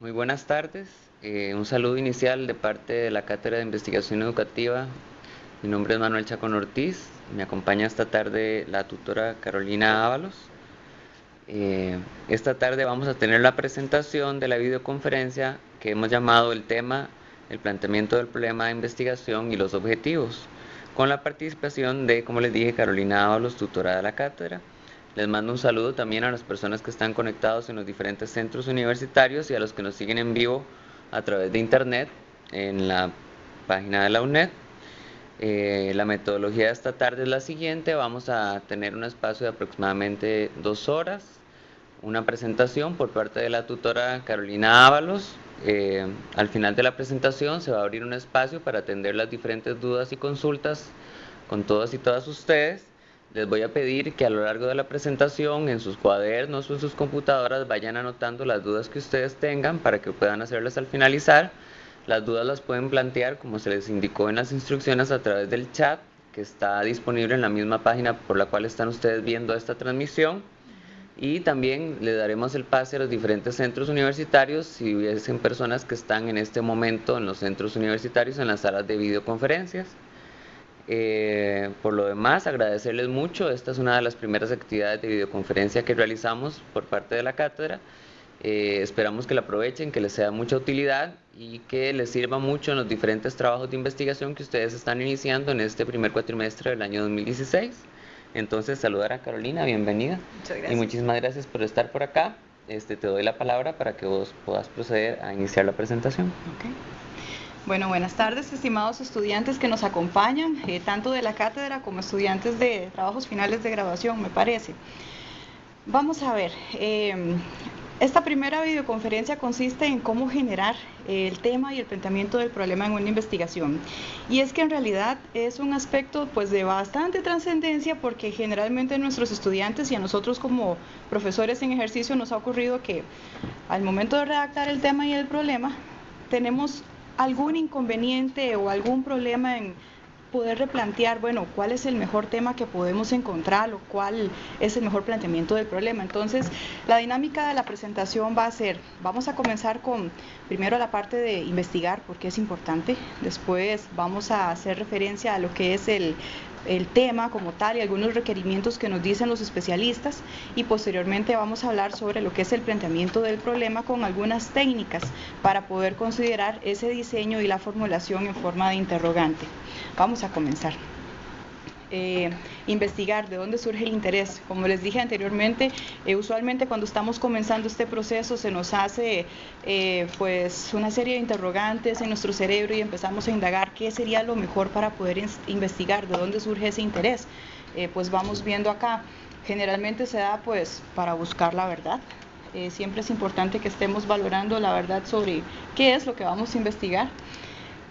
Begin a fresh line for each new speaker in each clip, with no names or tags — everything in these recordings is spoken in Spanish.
Muy buenas tardes. Eh, un saludo inicial de parte de la Cátedra de Investigación Educativa. Mi nombre es Manuel Chacón Ortiz. Me acompaña esta tarde la tutora Carolina Ábalos. Eh, esta tarde vamos a tener la presentación de la videoconferencia que hemos llamado el tema el planteamiento del problema de investigación y los objetivos, con la participación de, como les dije, Carolina Ábalos, tutora de la cátedra. Les mando un saludo también a las personas que están conectados en los diferentes centros universitarios y a los que nos siguen en vivo a través de internet en la página de la UNED. Eh, la metodología de esta tarde es la siguiente. Vamos a tener un espacio de aproximadamente dos horas. Una presentación por parte de la tutora Carolina Ábalos. Eh, al final de la presentación se va a abrir un espacio para atender las diferentes dudas y consultas con todas y todas ustedes les voy a pedir que a lo largo de la presentación en sus cuadernos o en sus computadoras vayan anotando las dudas que ustedes tengan para que puedan hacerlas al finalizar. Las dudas las pueden plantear como se les indicó en las instrucciones a través del chat que está disponible en la misma página por la cual están ustedes viendo esta transmisión. Y también le daremos el pase a los diferentes centros universitarios si hubiesen personas que están en este momento en los centros universitarios en las salas de videoconferencias. Eh, por lo demás, agradecerles mucho. Esta es una de las primeras actividades de videoconferencia que realizamos por parte de la cátedra. Eh, esperamos que la aprovechen, que les sea mucha utilidad y que les sirva mucho en los diferentes trabajos de investigación que ustedes están iniciando en este primer cuatrimestre del año 2016. Entonces, saludar a Carolina, bienvenida.
Muchas gracias.
Y muchísimas gracias por estar por acá. Este, te doy la palabra para que vos puedas proceder a iniciar la presentación.
Okay. Bueno, buenas tardes, estimados estudiantes que nos acompañan, eh, tanto de la cátedra como estudiantes de trabajos finales de graduación, me parece. Vamos a ver, eh, esta primera videoconferencia consiste en cómo generar el tema y el planteamiento del problema en una investigación. Y es que en realidad es un aspecto pues de bastante trascendencia porque generalmente a nuestros estudiantes y a nosotros como profesores en ejercicio nos ha ocurrido que al momento de redactar el tema y el problema tenemos algún inconveniente o algún problema en poder replantear, bueno, cuál es el mejor tema que podemos encontrar o cuál es el mejor planteamiento del problema. Entonces, la dinámica de la presentación va a ser, vamos a comenzar con primero la parte de investigar, porque es importante, después vamos a hacer referencia a lo que es el el tema como tal y algunos requerimientos que nos dicen los especialistas y posteriormente vamos a hablar sobre lo que es el planteamiento del problema con algunas técnicas para poder considerar ese diseño y la formulación en forma de interrogante. Vamos a comenzar. Eh, investigar de dónde surge el interés. Como les dije anteriormente, eh, usualmente cuando estamos comenzando este proceso se nos hace eh, pues una serie de interrogantes en nuestro cerebro y empezamos a indagar qué sería lo mejor para poder investigar, de dónde surge ese interés. pues vamos viendo acá, generalmente se da pues para buscar la verdad, siempre es importante que estemos valorando la verdad sobre qué es lo que vamos a investigar.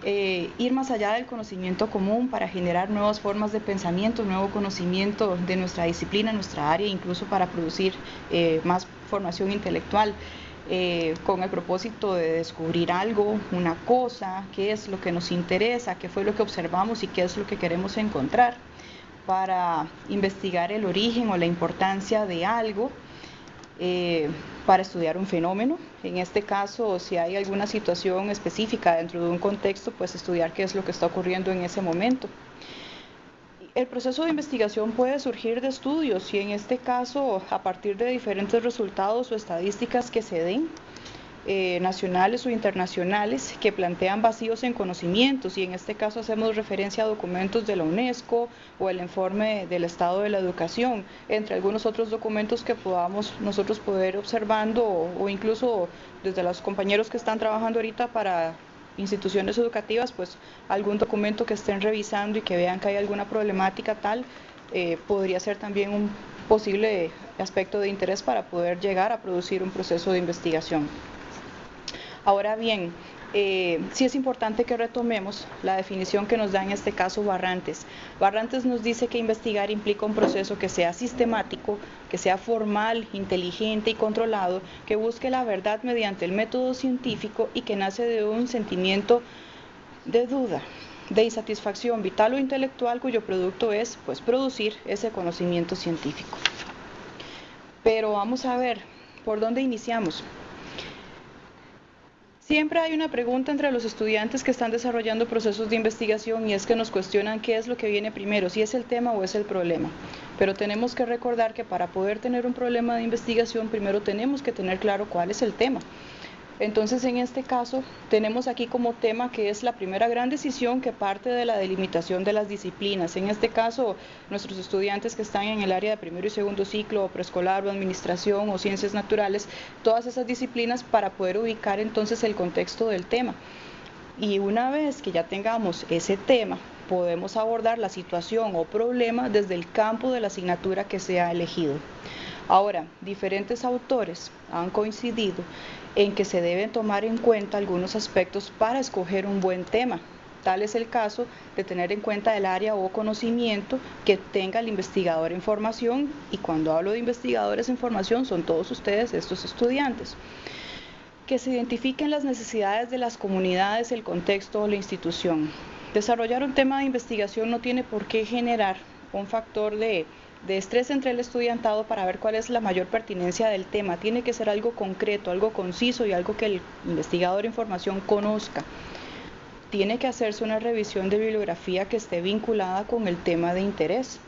Eh, ir más allá del conocimiento común para generar nuevas formas de pensamiento, nuevo conocimiento de nuestra disciplina, nuestra área, incluso para producir eh, más formación intelectual. Eh, con el propósito de descubrir algo, una cosa, qué es lo que nos interesa, qué fue lo que observamos y qué es lo que queremos encontrar, para investigar el origen o la importancia de algo para estudiar un fenómeno. En este caso, si hay alguna situación específica dentro de un contexto, pues estudiar qué es lo que está ocurriendo en ese momento. El proceso de investigación puede surgir de estudios y en este caso a partir de diferentes resultados o estadísticas que se den eh, nacionales o internacionales que plantean vacíos en conocimientos y en este caso hacemos referencia a documentos de la UNESCO o el informe del estado de la educación, entre algunos otros documentos que podamos nosotros poder observando o, incluso desde los compañeros que están trabajando ahorita para instituciones educativas, pues algún documento que estén revisando y que vean que hay alguna problemática tal, eh, podría ser también un posible aspecto de interés para poder llegar a producir un proceso de investigación. Ahora bien, eh, sí es importante que retomemos la definición que nos da en este caso Barrantes. Barrantes nos dice que investigar implica un proceso que sea sistemático, que sea formal, inteligente y controlado, que busque la verdad mediante el método científico y que nace de un sentimiento de duda, de insatisfacción vital o intelectual cuyo producto es pues producir ese conocimiento científico. Pero vamos a ver por dónde iniciamos. Siempre hay una pregunta entre los estudiantes que están desarrollando procesos de investigación y es que nos cuestionan qué es lo que viene primero, si es el tema o es el problema. Pero tenemos que recordar que para poder tener un problema de investigación primero tenemos que tener claro cuál es el tema. Entonces, en este caso, tenemos aquí como tema que es la primera gran decisión que parte de la delimitación de las disciplinas. En este caso, nuestros estudiantes que están en el área de primero y segundo ciclo, o preescolar, o administración, o ciencias naturales, todas esas disciplinas para poder ubicar entonces el contexto del tema. Y una vez que ya tengamos ese tema, podemos abordar la situación o problema desde el campo de la asignatura que se ha elegido. Ahora, diferentes autores han coincidido en que se deben tomar en cuenta algunos aspectos para escoger un buen tema. Tal es el caso de tener en cuenta el área o conocimiento que tenga el investigador en formación y cuando hablo de investigadores en formación son todos ustedes, estos estudiantes. Que se identifiquen las necesidades de las comunidades, el contexto o la institución. Desarrollar un tema de investigación no tiene por qué generar un factor de de estrés entre el estudiantado para ver cuál es la mayor pertinencia del tema. Tiene que ser algo concreto, algo conciso y algo que el investigador en formación conozca. Tiene que hacerse una revisión de bibliografía que esté vinculada con el tema de interés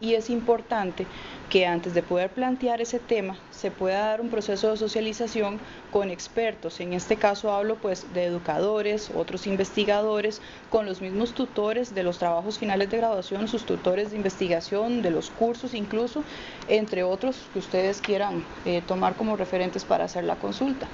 y es importante que antes de poder plantear ese tema se pueda dar un proceso de socialización con expertos. En este caso hablo pues de educadores, otros investigadores, con los mismos tutores de los trabajos finales de graduación, sus tutores de investigación, de los cursos incluso, entre otros que ustedes quieran eh, tomar como referentes para hacer la consulta.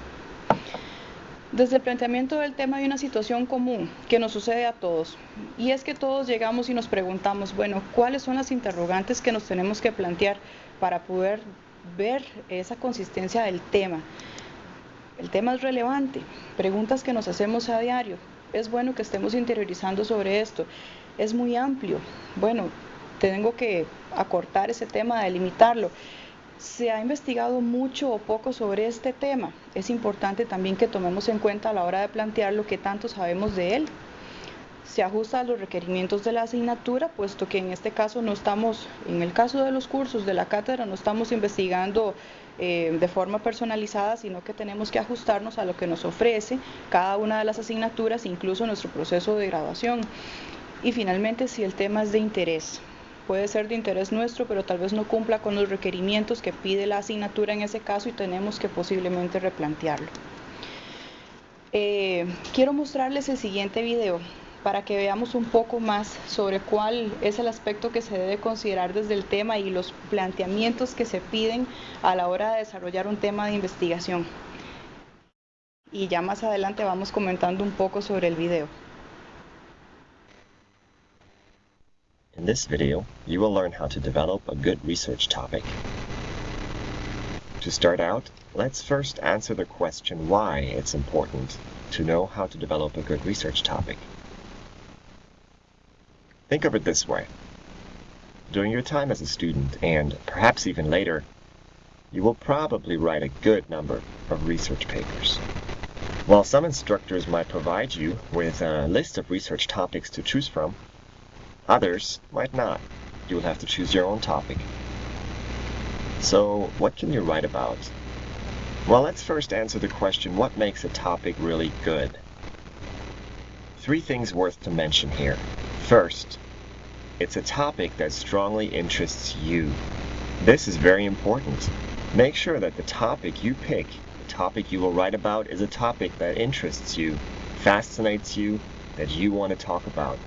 Desde el planteamiento del tema hay una situación común que nos sucede a todos y es que todos llegamos y nos preguntamos, bueno, ¿cuáles son las interrogantes que nos tenemos que plantear para poder ver esa consistencia del tema? El tema es relevante, preguntas que nos hacemos a diario. Es bueno que estemos interiorizando sobre esto. Es muy amplio. Bueno, tengo que acortar ese tema, delimitarlo se ha investigado mucho o poco sobre este tema. Es importante también que tomemos en cuenta a la hora de plantear lo que tanto sabemos de él. Se ajusta a los requerimientos de la asignatura, puesto que en este caso no estamos, en el caso de los cursos de la cátedra, no estamos investigando eh, de forma personalizada, sino que tenemos que ajustarnos a lo que nos ofrece cada una de las asignaturas, incluso nuestro proceso de graduación. Y finalmente, si el tema es de interés puede ser de interés nuestro, pero tal vez no cumpla con los requerimientos que pide la asignatura en ese caso y tenemos que posiblemente replantearlo. Eh, quiero mostrarles el siguiente video para que veamos un poco más sobre cuál es el aspecto que se debe considerar desde el tema y los planteamientos que se piden a la hora de desarrollar un tema de investigación. Y ya más adelante vamos comentando un poco sobre el video.
In this video, you will learn how to develop a good research topic. To start out, let's first answer the question why it's important to know how to develop a good research topic. Think of it this way. During your time as a student, and perhaps even later, you will probably write a good number of research papers. While some instructors might provide you with a list of research topics to choose from, Others might not. You will have to choose your own topic. So, what can you write about? Well, let's first answer the question, what makes a topic really good? Three things worth to mention here. First, it's a topic that strongly interests you. This is very important. Make sure that the topic you pick, the topic you will write about, is a topic that interests you, fascinates you, that you want to talk about.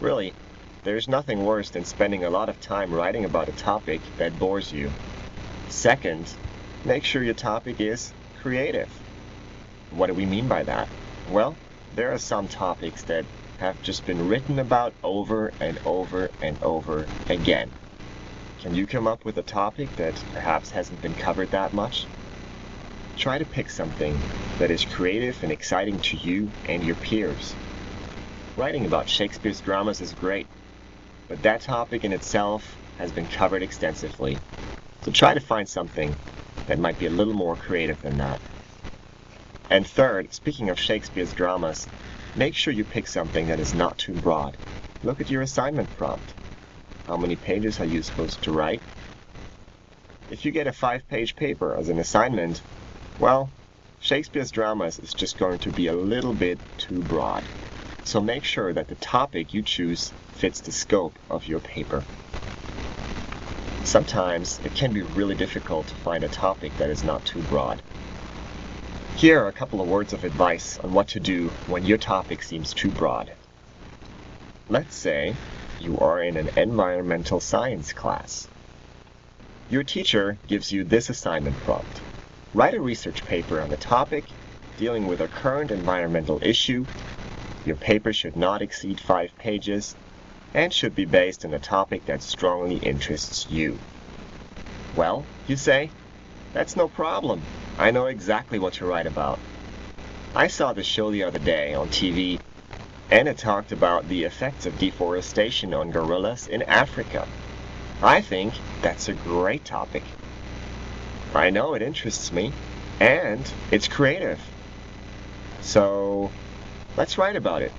Really, there's nothing worse than spending a lot of time writing about a topic that bores you. Second, make sure your topic is creative. What do we mean by that? Well, there are some topics that have just been written about over and over and over again. Can you come up with a topic that perhaps hasn't been covered that much? Try to pick something that is creative and exciting to you and your peers. Writing about Shakespeare's dramas is great, but that topic in itself has been covered extensively. So try to find something that might be a little more creative than that. And third, speaking of Shakespeare's dramas, make sure you pick something that is not too broad. Look at your assignment prompt. How many pages are you supposed to write? If you get a five-page paper as an assignment, well, Shakespeare's dramas is just going to be a little bit too broad. So make sure that the topic you choose fits the scope of your paper. Sometimes it can be really difficult to find a topic that is not too broad. Here are a couple of words of advice on what to do when your topic seems too broad. Let's say you are in an environmental science class. Your teacher gives you this assignment prompt. Write a research paper on the topic dealing with a current environmental issue. Your paper should not exceed five pages and should be based on a topic that strongly interests you. Well, you say, that's no problem. I know exactly what to write about. I saw the show the other day on TV, and it talked about the effects of deforestation on gorillas in Africa. I think that's a great topic. I know it interests me, and it's creative. So, let's write about it.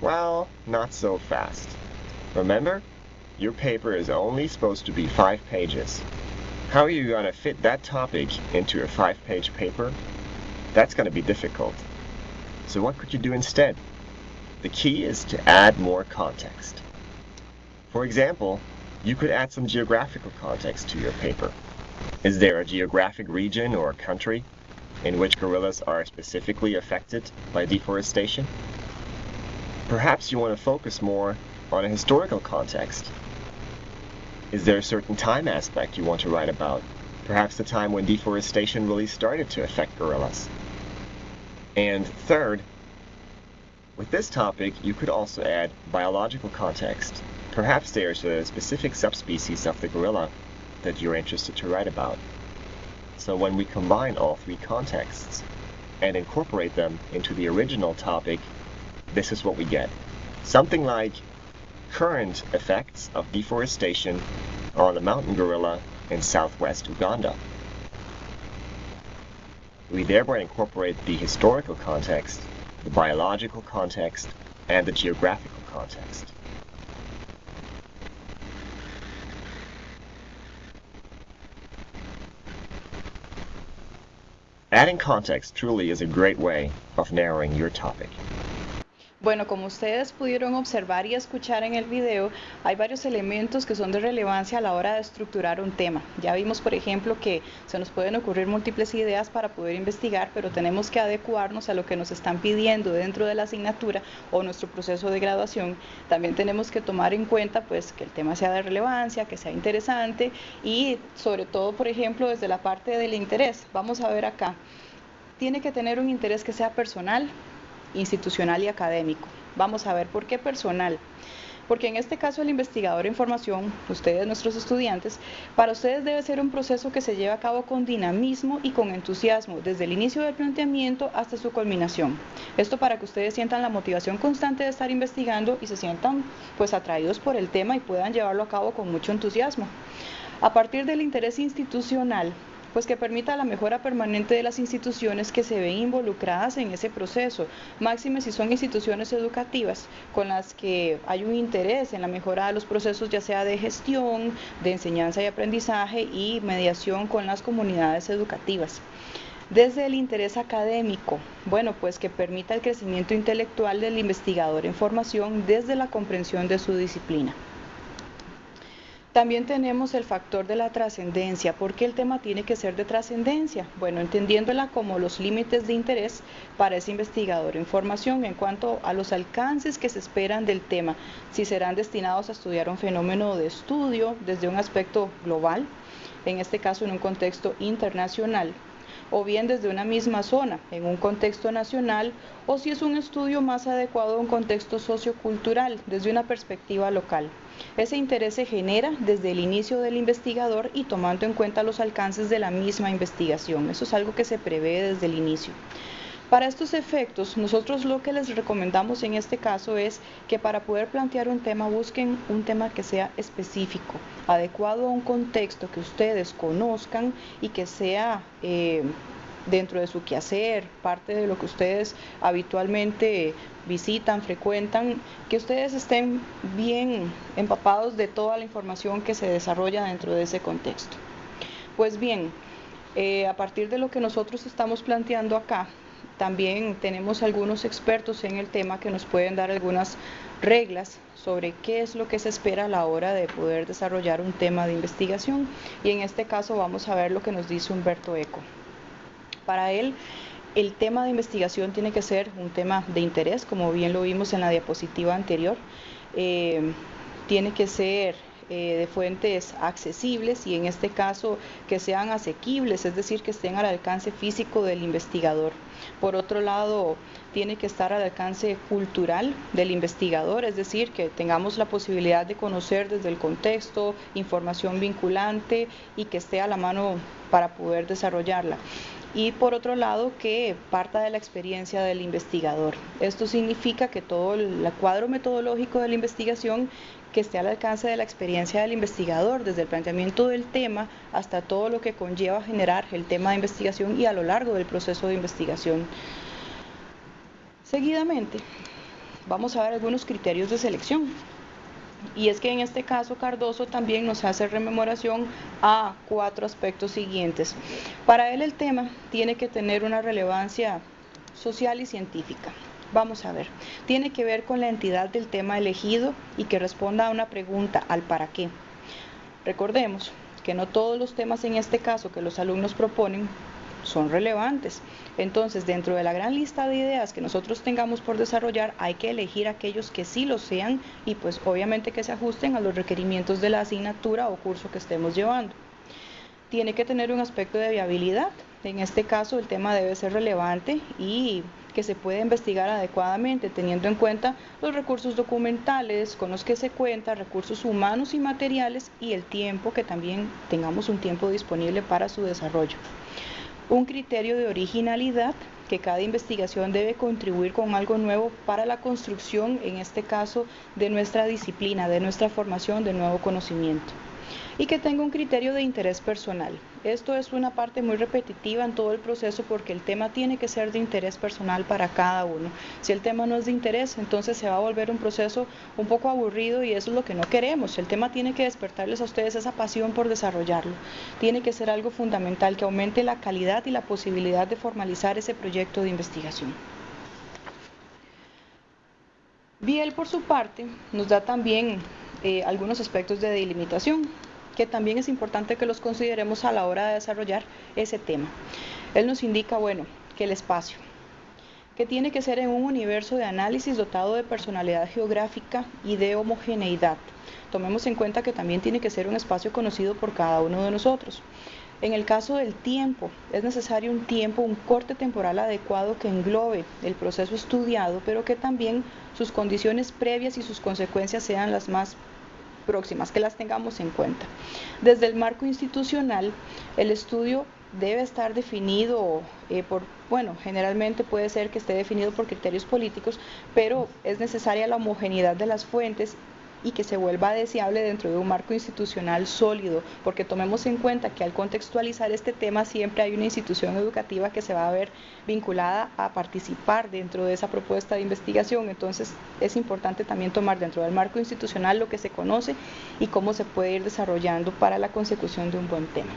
Well, not so fast. Remember, your paper is only supposed to be five pages. How are you going to fit that topic into a five-page paper? That's going to be difficult. So what could you do instead? The key is to add more context. For example, you could add some geographical context to your paper. Is there a geographic region or a country in which gorillas are specifically affected by deforestation? Perhaps you want to focus more on a historical context. Is there a certain time aspect you want to write about? Perhaps the time when deforestation really started to affect gorillas. And third, with this topic, you could also add biological context. Perhaps there's a specific subspecies of the gorilla that you're interested to write about. So when we combine all three contexts and incorporate them into the original topic, this is what we get. Something like current effects of deforestation on the mountain gorilla in southwest Uganda. We thereby incorporate the historical context, the biological context, and the geographical context. Adding context truly is a great way of narrowing your topic.
Bueno, como ustedes pudieron observar y escuchar en el video, hay varios elementos que son de relevancia a la hora de estructurar un tema. Ya vimos, por ejemplo, que se nos pueden ocurrir múltiples ideas para poder investigar, pero tenemos que adecuarnos a lo que nos están pidiendo dentro de la asignatura o nuestro proceso de graduación. También tenemos que tomar en cuenta pues que el tema sea de relevancia, que sea interesante y sobre todo, por ejemplo, desde la parte del interés. Vamos a ver acá. Tiene que tener un interés que sea personal, institucional y académico. Vamos a ver por qué personal. Porque en este caso el investigador en formación, ustedes nuestros estudiantes, para ustedes debe ser un proceso que se lleve a cabo con dinamismo y con entusiasmo, desde el inicio del planteamiento hasta su culminación. Esto para que ustedes sientan la motivación constante de estar investigando y se sientan pues atraídos por el tema y puedan llevarlo a cabo con mucho entusiasmo. A partir del interés institucional, pues que permita la mejora permanente de las instituciones que se ven involucradas en ese proceso, máxime si son instituciones educativas con las que hay un interés en la mejora de los procesos ya sea de gestión, de enseñanza y aprendizaje y mediación con las comunidades educativas. Desde el interés académico, bueno, pues que permita el crecimiento intelectual del investigador en formación desde la comprensión de su disciplina. También tenemos el factor de la trascendencia. ¿Por qué el tema tiene que ser de trascendencia? Bueno, entendiéndola como los límites de interés para ese investigador en formación en cuanto a los alcances que se esperan del tema, si serán destinados a estudiar un fenómeno de estudio desde un aspecto global, en este caso en un contexto internacional, o bien desde una misma zona, en un contexto nacional, o si es un estudio más adecuado a un contexto sociocultural, desde una perspectiva local. Ese interés se genera desde el inicio del investigador y tomando en cuenta los alcances de la misma investigación. Eso es algo que se prevé desde el inicio. Para estos efectos, nosotros lo que les recomendamos en este caso es que para poder plantear un tema busquen un tema que sea específico, adecuado a un contexto que ustedes conozcan y que sea eh, dentro de su quehacer, parte de lo que ustedes habitualmente visitan, frecuentan, que ustedes estén bien empapados de toda la información que se desarrolla dentro de ese contexto. Pues bien, Eh, a partir de lo que nosotros estamos planteando acá, también tenemos algunos expertos en el tema que nos pueden dar algunas reglas sobre qué es lo que se espera a la hora de poder desarrollar un tema de investigación y en este caso vamos a ver lo que nos dice Humberto Eco. Para él, el tema de investigación tiene que ser un tema de interés, como bien lo vimos en la diapositiva anterior. Eh, tiene que ser eh, de fuentes accesibles y en este caso que sean asequibles, es decir, que estén al alcance físico del investigador. Por otro lado, tiene que estar al alcance cultural del investigador, es decir, que tengamos la posibilidad de conocer desde el contexto información vinculante y que esté a la mano para poder desarrollarla y por otro lado que parta de la experiencia del investigador. Esto significa que todo el cuadro metodológico de la investigación que esté al alcance de la experiencia del investigador, desde el planteamiento del tema hasta todo lo que conlleva generar el tema de investigación y a lo largo del proceso de investigación. Seguidamente, vamos a ver algunos criterios de selección. Y es que en este caso Cardoso también nos hace rememoración a cuatro aspectos siguientes. Para él el tema tiene que tener una relevancia social y científica. Vamos a ver, tiene que ver con la entidad del tema elegido y que responda a una pregunta, al para qué. Recordemos que no todos los temas en este caso que los alumnos proponen son relevantes. Entonces, dentro de la gran lista de ideas que nosotros tengamos por desarrollar, hay que elegir aquellos que sí lo sean y pues obviamente que se ajusten a los requerimientos de la asignatura o curso que estemos llevando. Tiene que tener un aspecto de viabilidad. En este caso, el tema debe ser relevante y que se puede investigar adecuadamente, teniendo en cuenta los recursos documentales con los que se cuenta, recursos humanos y materiales y el tiempo, que también tengamos un tiempo disponible para su desarrollo. Un criterio de originalidad, que cada investigación debe contribuir con algo nuevo para la construcción, en este caso, de nuestra disciplina, de nuestra formación, de nuevo conocimiento y que tenga un criterio de interés personal. Esto es una parte muy repetitiva en todo el proceso porque el tema tiene que ser de interés personal para cada uno. Si el tema no es de interés, entonces se va a volver un proceso un poco aburrido y eso es lo que no queremos. El tema tiene que despertarles a ustedes esa pasión por desarrollarlo. Tiene que ser algo fundamental que aumente la calidad y la posibilidad de formalizar ese proyecto de investigación. Biel, por su parte, nos da también eh, algunos aspectos de delimitación que también es importante que los consideremos a la hora de desarrollar ese tema. Él nos indica, bueno, que el espacio, que tiene que ser en un universo de análisis dotado de personalidad geográfica y de homogeneidad. Tomemos en cuenta que también tiene que ser un espacio conocido por cada uno de nosotros. En el caso del tiempo, es necesario un tiempo, un corte temporal adecuado que englobe el proceso estudiado, pero que también sus condiciones previas y sus consecuencias sean las más próximas, que las tengamos en cuenta. Desde el marco institucional, el estudio debe estar definido eh, por, bueno, generalmente puede ser que esté definido por criterios políticos, pero es necesaria la homogeneidad de las fuentes y que se vuelva deseable dentro de un marco institucional sólido, porque tomemos en cuenta que al contextualizar este tema siempre hay una institución educativa que se va a ver vinculada a participar dentro de esa propuesta de investigación, entonces es importante también tomar dentro del marco institucional lo que se conoce y cómo se puede ir desarrollando para la consecución de un buen tema.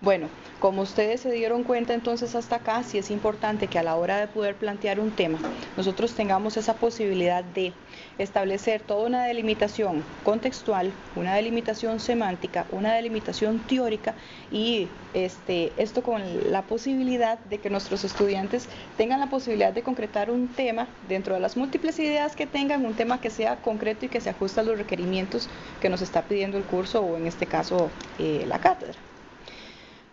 Bueno, como ustedes se dieron cuenta entonces hasta acá, sí es importante que a la hora de poder plantear un tema, nosotros tengamos esa posibilidad de establecer toda una delimitación contextual, una delimitación semántica, una delimitación teórica y este, esto con la posibilidad de que nuestros estudiantes tengan la posibilidad de concretar un tema dentro de las múltiples ideas que tengan, un tema que sea concreto y que se ajuste a los requerimientos que nos está pidiendo el curso o en este caso eh, la cátedra.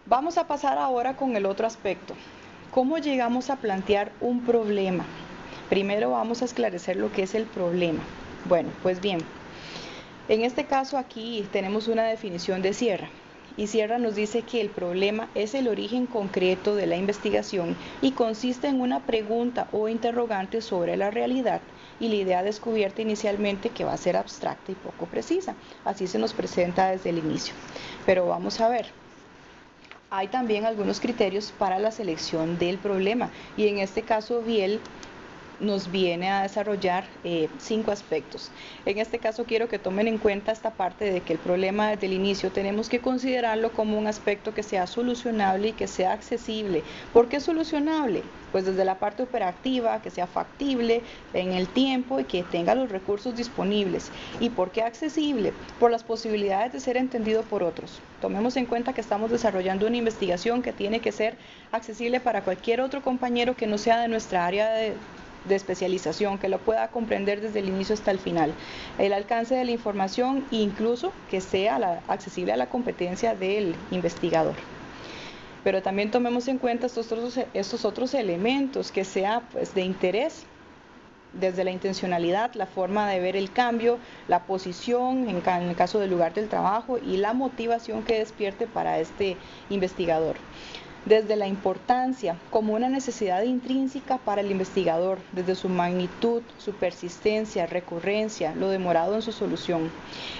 Vamos a pasar ahora con el otro aspecto. ¿Cómo llegamos a plantear un problema? Primero vamos a esclarecer lo que es el problema. Bueno, pues bien, en este caso aquí tenemos una definición de Sierra. Y Sierra nos dice que el problema es el origen concreto de la investigación y consiste en una pregunta o interrogante sobre la realidad y la idea descubierta inicialmente que va a ser abstracta y poco precisa. Así se nos presenta desde el inicio. Pero vamos a ver, hay también algunos criterios para la selección del problema. Y en este caso Biel nos viene a desarrollar eh, cinco aspectos. En este caso quiero que tomen en cuenta esta parte de que el problema desde el inicio tenemos que considerarlo como un aspecto que sea solucionable y que sea accesible. ¿Por qué solucionable? Pues desde la parte operativa, que sea factible en el tiempo y que tenga los recursos disponibles. ¿Y por qué accesible? Por las posibilidades de ser entendido por otros. Tomemos en cuenta que estamos desarrollando una investigación que tiene que ser accesible para cualquier otro compañero que no sea de nuestra área de, de especialización, que lo pueda comprender desde el inicio hasta el final. El alcance de la información incluso que sea accesible a la competencia del investigador. Pero también tomemos en cuenta estos otros, elementos que sea pues, de interés desde la intencionalidad, la forma de ver el cambio, la posición en, en, el caso del lugar del trabajo y la motivación que despierte para este investigador desde la importancia como una necesidad intrínseca para el investigador, desde su magnitud, su persistencia, recurrencia, lo demorado en su solución.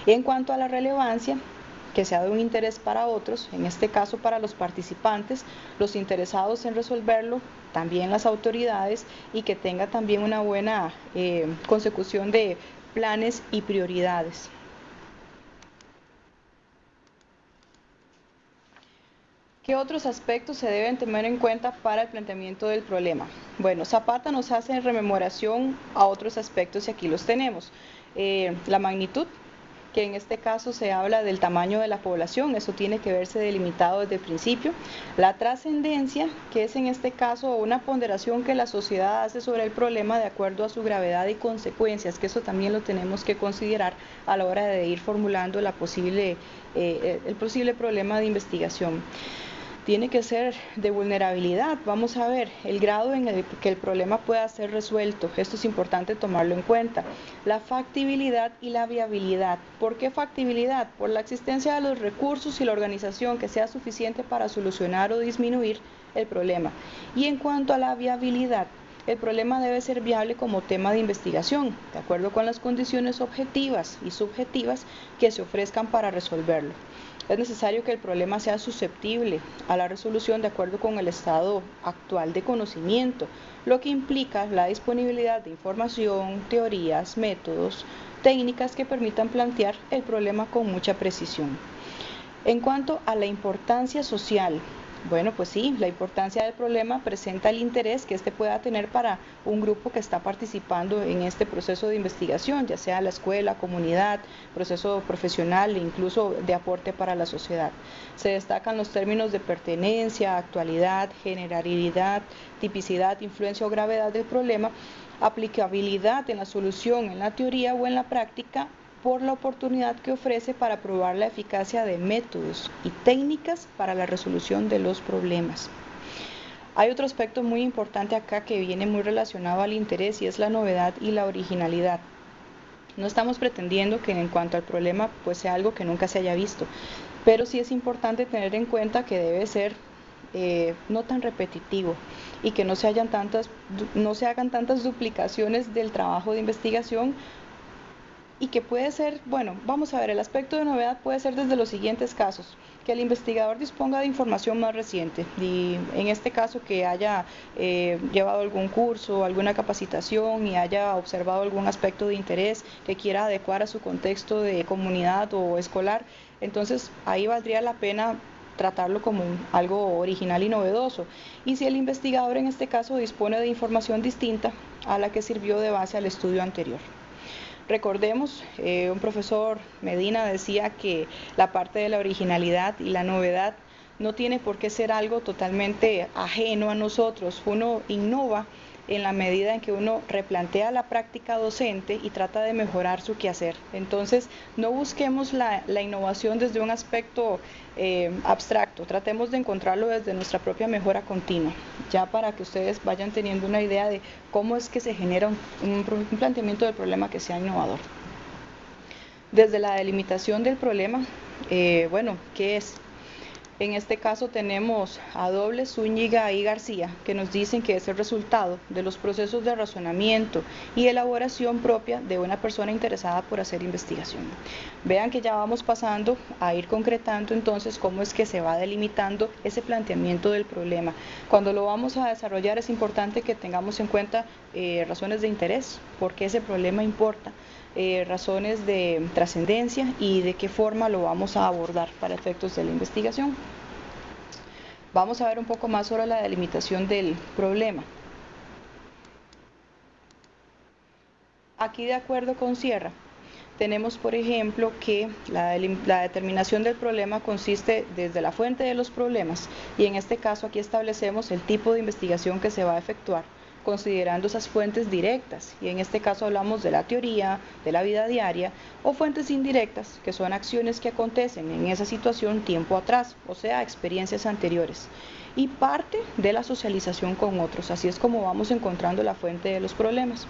En cuanto a la relevancia, que sea de un interés para otros, en este caso para los participantes, los interesados en resolverlo, también las autoridades y que tenga también una buena eh, consecución de planes y prioridades. ¿Qué otros aspectos se deben tener en cuenta para el planteamiento del problema? Bueno, Zapata nos hace rememoración a otros aspectos y aquí los tenemos. Eh, la magnitud, que en este caso se habla del tamaño de la población, eso tiene que verse delimitado desde el principio. La trascendencia, que es en este caso una ponderación que la sociedad hace sobre el problema de acuerdo a su gravedad y consecuencias, que eso también lo tenemos que considerar a la hora de ir formulando la posible, eh, el posible problema de investigación tiene que ser de vulnerabilidad. Vamos a ver el grado en el que el problema pueda ser resuelto. Esto es importante tomarlo en cuenta. La factibilidad y la viabilidad. ¿Por qué factibilidad? Por la existencia de los recursos y la organización que sea suficiente para solucionar o disminuir el problema. Y en cuanto a la viabilidad, el problema debe ser viable como tema de investigación, de acuerdo con las condiciones objetivas y subjetivas que se ofrezcan para resolverlo. Es necesario que el problema sea susceptible a la resolución de acuerdo con el estado actual de conocimiento, lo que implica la disponibilidad de información, teorías, métodos, técnicas que permitan plantear el problema con mucha precisión. En cuanto a la importancia social bueno, pues sí, la importancia del problema presenta el interés que éste pueda tener para un grupo que está participando en este proceso de investigación, ya sea la escuela, comunidad, proceso profesional e incluso de aporte para la sociedad. Se destacan los términos de pertenencia, actualidad, generalidad, tipicidad, influencia o gravedad del problema, aplicabilidad en la solución en la teoría o en la práctica por la oportunidad que ofrece para probar la eficacia de métodos y técnicas para la resolución de los problemas. Hay otro aspecto muy importante acá que viene muy relacionado al interés y es la novedad y la originalidad. No estamos pretendiendo que en cuanto al problema pues sea algo que nunca se haya visto, pero sí es importante tener en cuenta que debe ser eh, no tan repetitivo y que no se, hagan tantas duplicaciones del trabajo de investigación y que puede ser, bueno, vamos a ver, el aspecto de novedad puede ser desde los siguientes casos, que el investigador disponga de información más reciente, y en este caso que haya eh, llevado algún curso, alguna capacitación y haya observado algún aspecto de interés que quiera adecuar a su contexto de comunidad o escolar, entonces ahí valdría la pena tratarlo como algo original y novedoso. Y si el investigador en este caso dispone de información distinta a la que sirvió de base al estudio anterior. Recordemos, eh, un profesor Medina decía que la parte de la originalidad y la novedad no tiene por qué ser algo totalmente ajeno a nosotros. Uno innova en la medida en que uno replantea la práctica docente y trata de mejorar su quehacer. Entonces, no busquemos la, innovación desde un aspecto eh, abstracto, tratemos de encontrarlo desde nuestra propia mejora continua, ya para que ustedes vayan teniendo una idea de cómo es que se genera un, planteamiento del problema que sea innovador. Desde la delimitación del problema, eh, bueno, ¿qué es? En este caso tenemos a Doble, Zúñiga y García, que nos dicen que es el resultado de los procesos de razonamiento y elaboración propia de una persona interesada por hacer investigación. Vean que ya vamos pasando a ir concretando entonces cómo es que se va delimitando ese planteamiento del problema. Cuando lo vamos a desarrollar es importante que tengamos en cuenta eh, razones de interés, porque ese problema importa. Eh, razones de trascendencia y de qué forma lo vamos a abordar para efectos de la investigación. Vamos a ver un poco más sobre la delimitación del problema. Aquí de acuerdo con Sierra, tenemos por ejemplo que la, la, determinación del problema consiste desde la fuente de los problemas y en este caso aquí establecemos el tipo de investigación que se va a efectuar considerando esas fuentes directas, y en este caso hablamos de la teoría, de la vida diaria, o fuentes indirectas, que son acciones que acontecen en esa situación tiempo atrás, o sea, experiencias anteriores, y parte de la socialización con otros, así es como vamos encontrando la fuente de los problemas.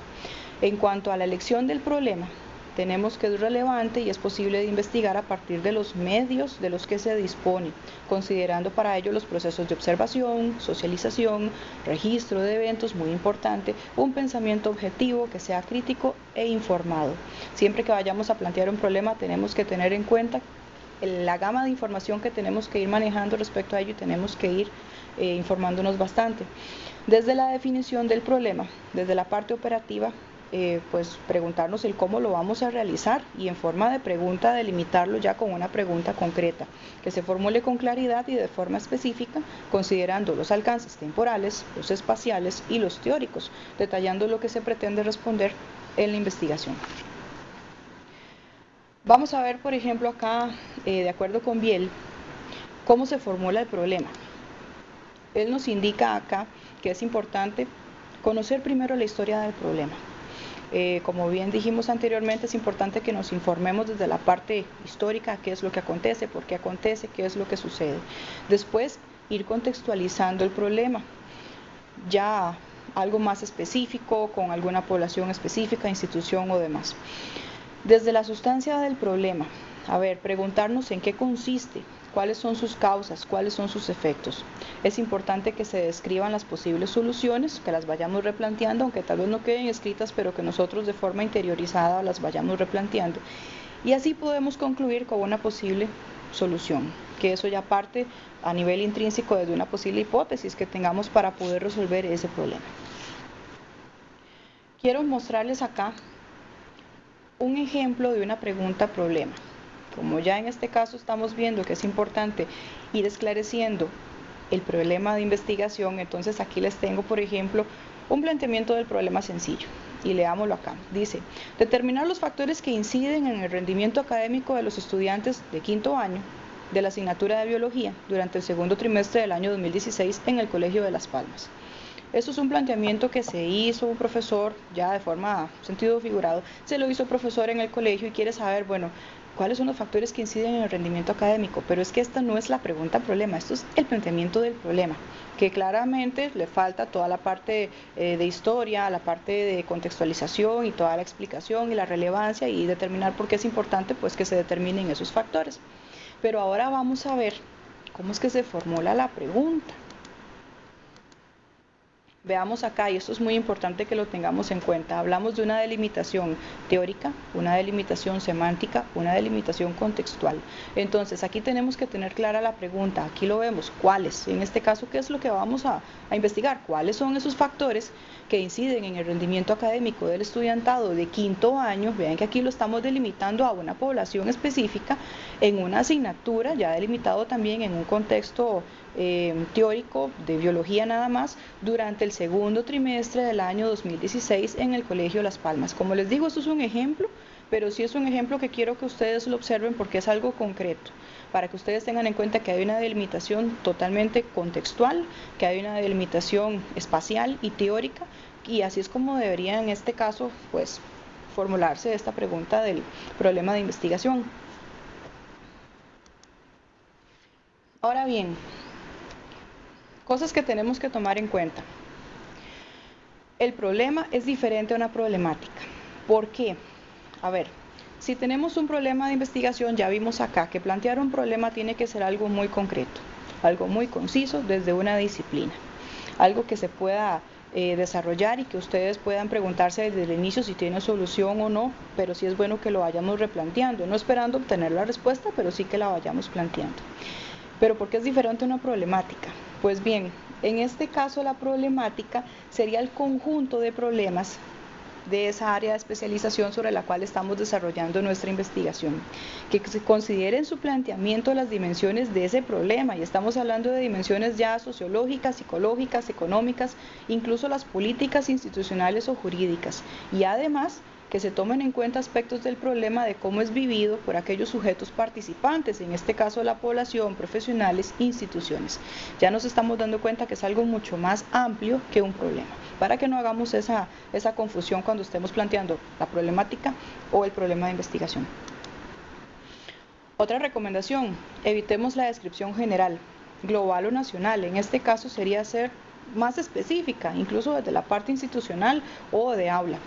En cuanto a la elección del problema, tenemos que es relevante y es posible de investigar a partir de los medios de los que se dispone, considerando para ello los procesos de observación, socialización, registro de eventos, muy importante, un pensamiento objetivo que sea crítico e informado. Siempre que vayamos a plantear un problema tenemos que tener en cuenta la gama de información que tenemos que ir manejando respecto a ello y tenemos que ir eh, informándonos bastante. Desde la definición del problema, desde la parte operativa, eh, pues preguntarnos el cómo lo vamos a realizar y en forma de pregunta delimitarlo ya con una pregunta concreta, que se formule con claridad y de forma específica, considerando los alcances temporales, los espaciales y los teóricos, detallando lo que se pretende responder en la investigación. Vamos a ver, por ejemplo, acá, eh, de acuerdo con Biel, cómo se formula el problema. Él nos indica acá que es importante conocer primero la historia del problema, eh, como bien dijimos anteriormente, es importante que nos informemos desde la parte histórica, qué es lo que acontece, por qué acontece, qué es lo que sucede. Después, ir contextualizando el problema, ya algo más específico, con alguna población específica, institución o demás. Desde la sustancia del problema, a ver, preguntarnos en qué consiste, cuáles son sus causas, cuáles son sus efectos. Es importante que se describan las posibles soluciones, que las vayamos replanteando, aunque tal vez no queden escritas, pero que nosotros de forma interiorizada las vayamos replanteando. Y así podemos concluir con una posible solución, que eso ya parte a nivel intrínseco de una posible hipótesis que tengamos para poder resolver ese problema. Quiero mostrarles acá un ejemplo de una pregunta problema. Como ya en este caso estamos viendo que es importante ir esclareciendo el problema de investigación, entonces aquí les tengo, por ejemplo, un planteamiento del problema sencillo. Y leámoslo acá. Dice, determinar los factores que inciden en el rendimiento académico de los estudiantes de quinto año de la asignatura de biología durante el segundo trimestre del año 2016 en el Colegio de Las Palmas. Esto es un planteamiento que se hizo un profesor, ya de forma sentido figurado, se lo hizo un profesor en el colegio y quiere saber, bueno, cuáles son los factores que inciden en el rendimiento académico, pero es que esta no es la pregunta problema, esto es el planteamiento del problema, que claramente le falta toda la parte eh, de historia, la parte de contextualización y toda la explicación y la relevancia y determinar por qué es importante pues que se determinen esos factores. Pero ahora vamos a ver cómo es que se formula la pregunta. Veamos acá, y esto es muy importante que lo tengamos en cuenta, hablamos de una delimitación teórica, una delimitación semántica, una delimitación contextual. Entonces, aquí tenemos que tener clara la pregunta, aquí lo vemos, ¿cuáles? En este caso, ¿qué es lo que vamos a, investigar? ¿Cuáles son esos factores que inciden en el rendimiento académico del estudiantado de quinto año? Vean que aquí lo estamos delimitando a una población específica en una asignatura, ya delimitado también en un contexto eh, teórico de biología nada más durante el segundo trimestre del año 2016 en el Colegio Las Palmas. Como les digo, esto es un ejemplo, pero sí es un ejemplo que quiero que ustedes lo observen porque es algo concreto, para que ustedes tengan en cuenta que hay una delimitación totalmente contextual, que hay una delimitación espacial y teórica, y así es como debería en este caso, pues, formularse esta pregunta del problema de investigación. Ahora bien, Cosas que tenemos que tomar en cuenta. El problema es diferente a una problemática. ¿Por qué? A ver, si tenemos un problema de investigación, ya vimos acá que plantear un problema tiene que ser algo muy concreto. algo muy conciso desde una disciplina, algo que se pueda eh, desarrollar y que ustedes puedan preguntarse desde el inicio si tiene solución o no, pero sí es bueno que lo vayamos replanteando, no esperando obtener la respuesta, pero sí que la vayamos planteando. Pero ¿por qué es diferente una problemática? Pues bien, en este caso la problemática sería el conjunto de problemas de esa área de especialización sobre la cual estamos desarrollando nuestra investigación. Que se considere en su planteamiento las dimensiones de ese problema, y estamos hablando de dimensiones ya sociológicas, psicológicas, económicas, incluso las políticas institucionales o jurídicas, y además que se tomen en cuenta aspectos del problema de cómo es vivido por aquellos sujetos participantes, en este caso la población, profesionales, instituciones. Ya nos estamos dando cuenta que es algo mucho más amplio que un problema, para que no hagamos esa, esa confusión cuando estemos planteando la problemática o el problema de investigación. Otra recomendación, evitemos la descripción general, global o nacional. En este caso sería ser más específica, incluso desde la parte institucional o de aula.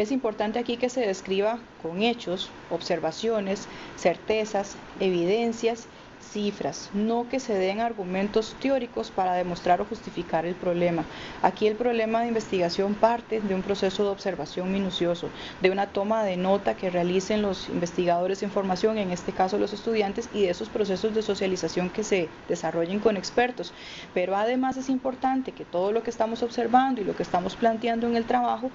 Es importante aquí que se describa con hechos, observaciones, certezas, evidencias, cifras, no que se den argumentos teóricos para demostrar o justificar el problema. Aquí el problema de investigación parte de un proceso de observación minucioso, de una toma de nota que realicen los investigadores en formación, en este caso los estudiantes, y de esos procesos de socialización que se desarrollen con expertos. Pero además es importante que todo lo que estamos observando y lo que estamos planteando en el trabajo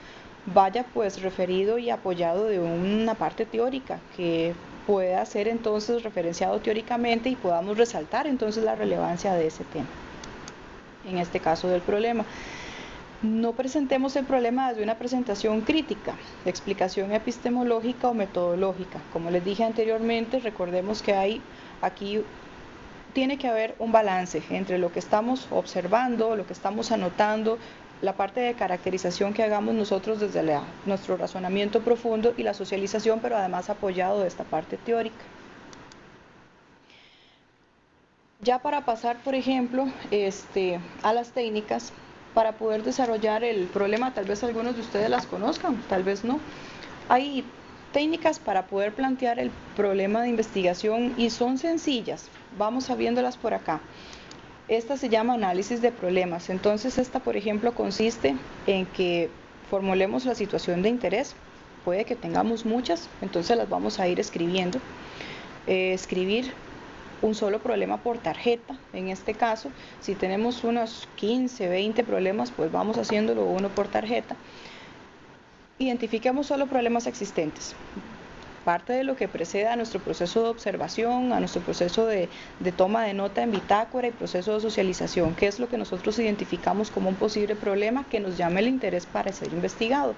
vaya pues referido y apoyado de una parte teórica que pueda ser entonces referenciado teóricamente y podamos resaltar entonces la relevancia de ese tema, en este caso del problema. No presentemos el problema desde una presentación crítica, explicación epistemológica o metodológica. Como les dije anteriormente, recordemos que hay aquí tiene que haber un balance entre lo que estamos observando, lo que estamos anotando, la parte de caracterización que hagamos nosotros desde nuestro razonamiento profundo y la socialización, pero además apoyado de esta parte teórica. Ya para pasar, por ejemplo, este, a las técnicas, para poder desarrollar el problema, tal vez algunos de ustedes las conozcan, tal vez no. Hay técnicas para poder plantear el problema de investigación y son sencillas. Vamos a viéndolas por acá. Esta se llama análisis de problemas. Entonces, esta, por ejemplo, consiste en que formulemos la situación de interés. Puede que tengamos muchas, entonces las vamos a ir escribiendo. Eh, escribir un solo problema por tarjeta. En este caso, si tenemos unos 15, 20 problemas, pues vamos haciéndolo uno por tarjeta. Identifiquemos solo problemas existentes parte de lo que precede a nuestro proceso de observación, a nuestro proceso de, toma de nota en bitácora y proceso de socialización, que es lo que nosotros identificamos como un posible problema que nos llame el interés para ser investigado.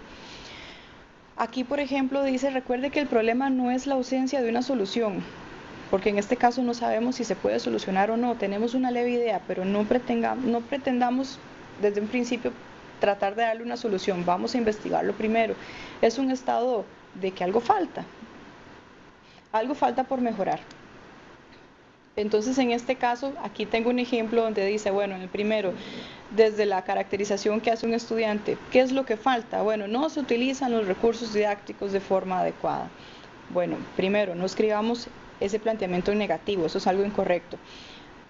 Aquí, por ejemplo, dice, recuerde que el problema no es la ausencia de una solución, porque en este caso no sabemos si se puede solucionar o no, tenemos una leve idea, pero no, no pretendamos desde un principio tratar de darle una solución, vamos a investigarlo primero. Es un estado de que algo falta, algo falta por mejorar. Entonces, en este caso, aquí tengo un ejemplo donde dice, bueno, en el primero, desde la caracterización que hace un estudiante, ¿qué es lo que falta? Bueno, no se utilizan los recursos didácticos de forma adecuada. Bueno, primero, no escribamos ese planteamiento negativo, eso es algo incorrecto.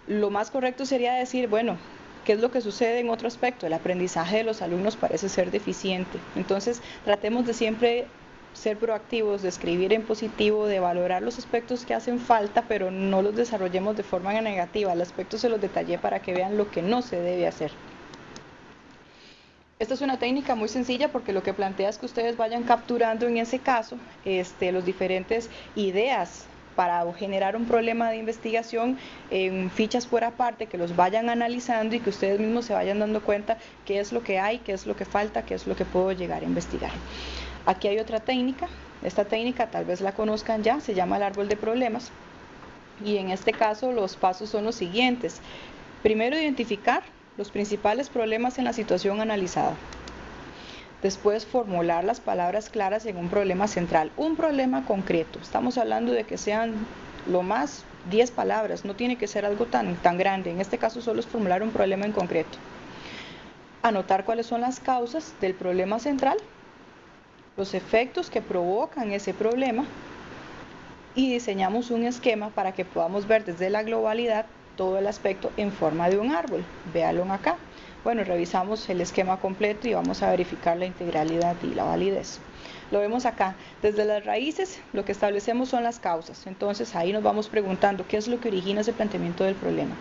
Lo más correcto sería decir, bueno, ¿qué es lo que sucede en otro aspecto? El aprendizaje de los alumnos parece ser deficiente. Entonces, tratemos de siempre ser proactivos, de escribir en positivo, de valorar los aspectos que hacen falta, pero no los desarrollemos de forma negativa. El aspecto se los detallé para que vean lo que no se debe hacer. Esta es una técnica muy sencilla porque lo que plantea es que ustedes vayan capturando en ese caso este, los diferentes ideas para generar un problema de investigación en fichas por aparte, que los vayan analizando y que ustedes mismos se vayan dando cuenta qué es lo que hay, qué es lo que falta, qué es lo que puedo llegar a investigar. Aquí hay otra técnica, esta técnica tal vez la conozcan ya, se llama el árbol de problemas y en este caso los pasos son los siguientes. Primero identificar los principales problemas en la situación analizada. Después formular las palabras claras en un problema central, un problema concreto. Estamos hablando de que sean lo más 10 palabras, no tiene que ser algo tan, tan grande. En este caso solo es formular un problema en concreto. Anotar cuáles son las causas del problema central los efectos que provocan ese problema y diseñamos un esquema para que podamos ver desde la globalidad todo el aspecto en forma de un árbol. Véalo acá. Bueno, revisamos el esquema completo y vamos a verificar la integralidad y la validez. Lo vemos acá. Desde las raíces lo que establecemos son las causas. Entonces ahí nos vamos preguntando qué es lo que origina ese planteamiento del problema.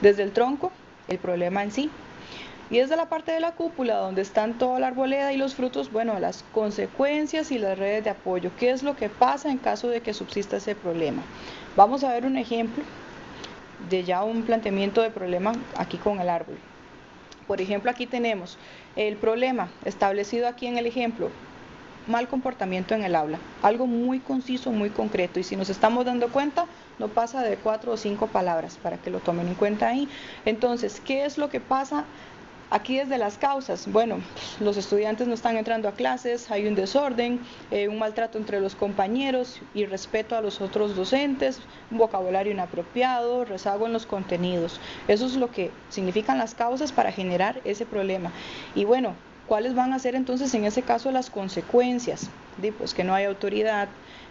Desde el tronco, el problema en sí, y desde la parte de la cúpula, donde están toda la arboleda y los frutos, bueno, las consecuencias y las redes de apoyo. ¿Qué es lo que pasa en caso de que subsista ese problema? Vamos a ver un ejemplo de ya un planteamiento de problema aquí con el árbol. Por ejemplo, aquí tenemos el problema establecido aquí en el ejemplo, mal comportamiento en el aula, algo muy conciso, muy concreto, y si nos estamos dando cuenta, no pasa de cuatro o cinco palabras para que lo tomen en cuenta ahí. Entonces, ¿qué es lo que pasa Aquí desde las causas, bueno, los estudiantes no están entrando a clases, hay un desorden, eh, un maltrato entre los compañeros y respeto a los otros docentes, un vocabulario inapropiado, rezago en los contenidos. Eso es lo que significan las causas para generar ese problema. Y bueno, ¿cuáles van a ser entonces en ese caso las consecuencias? pues que no hay autoridad,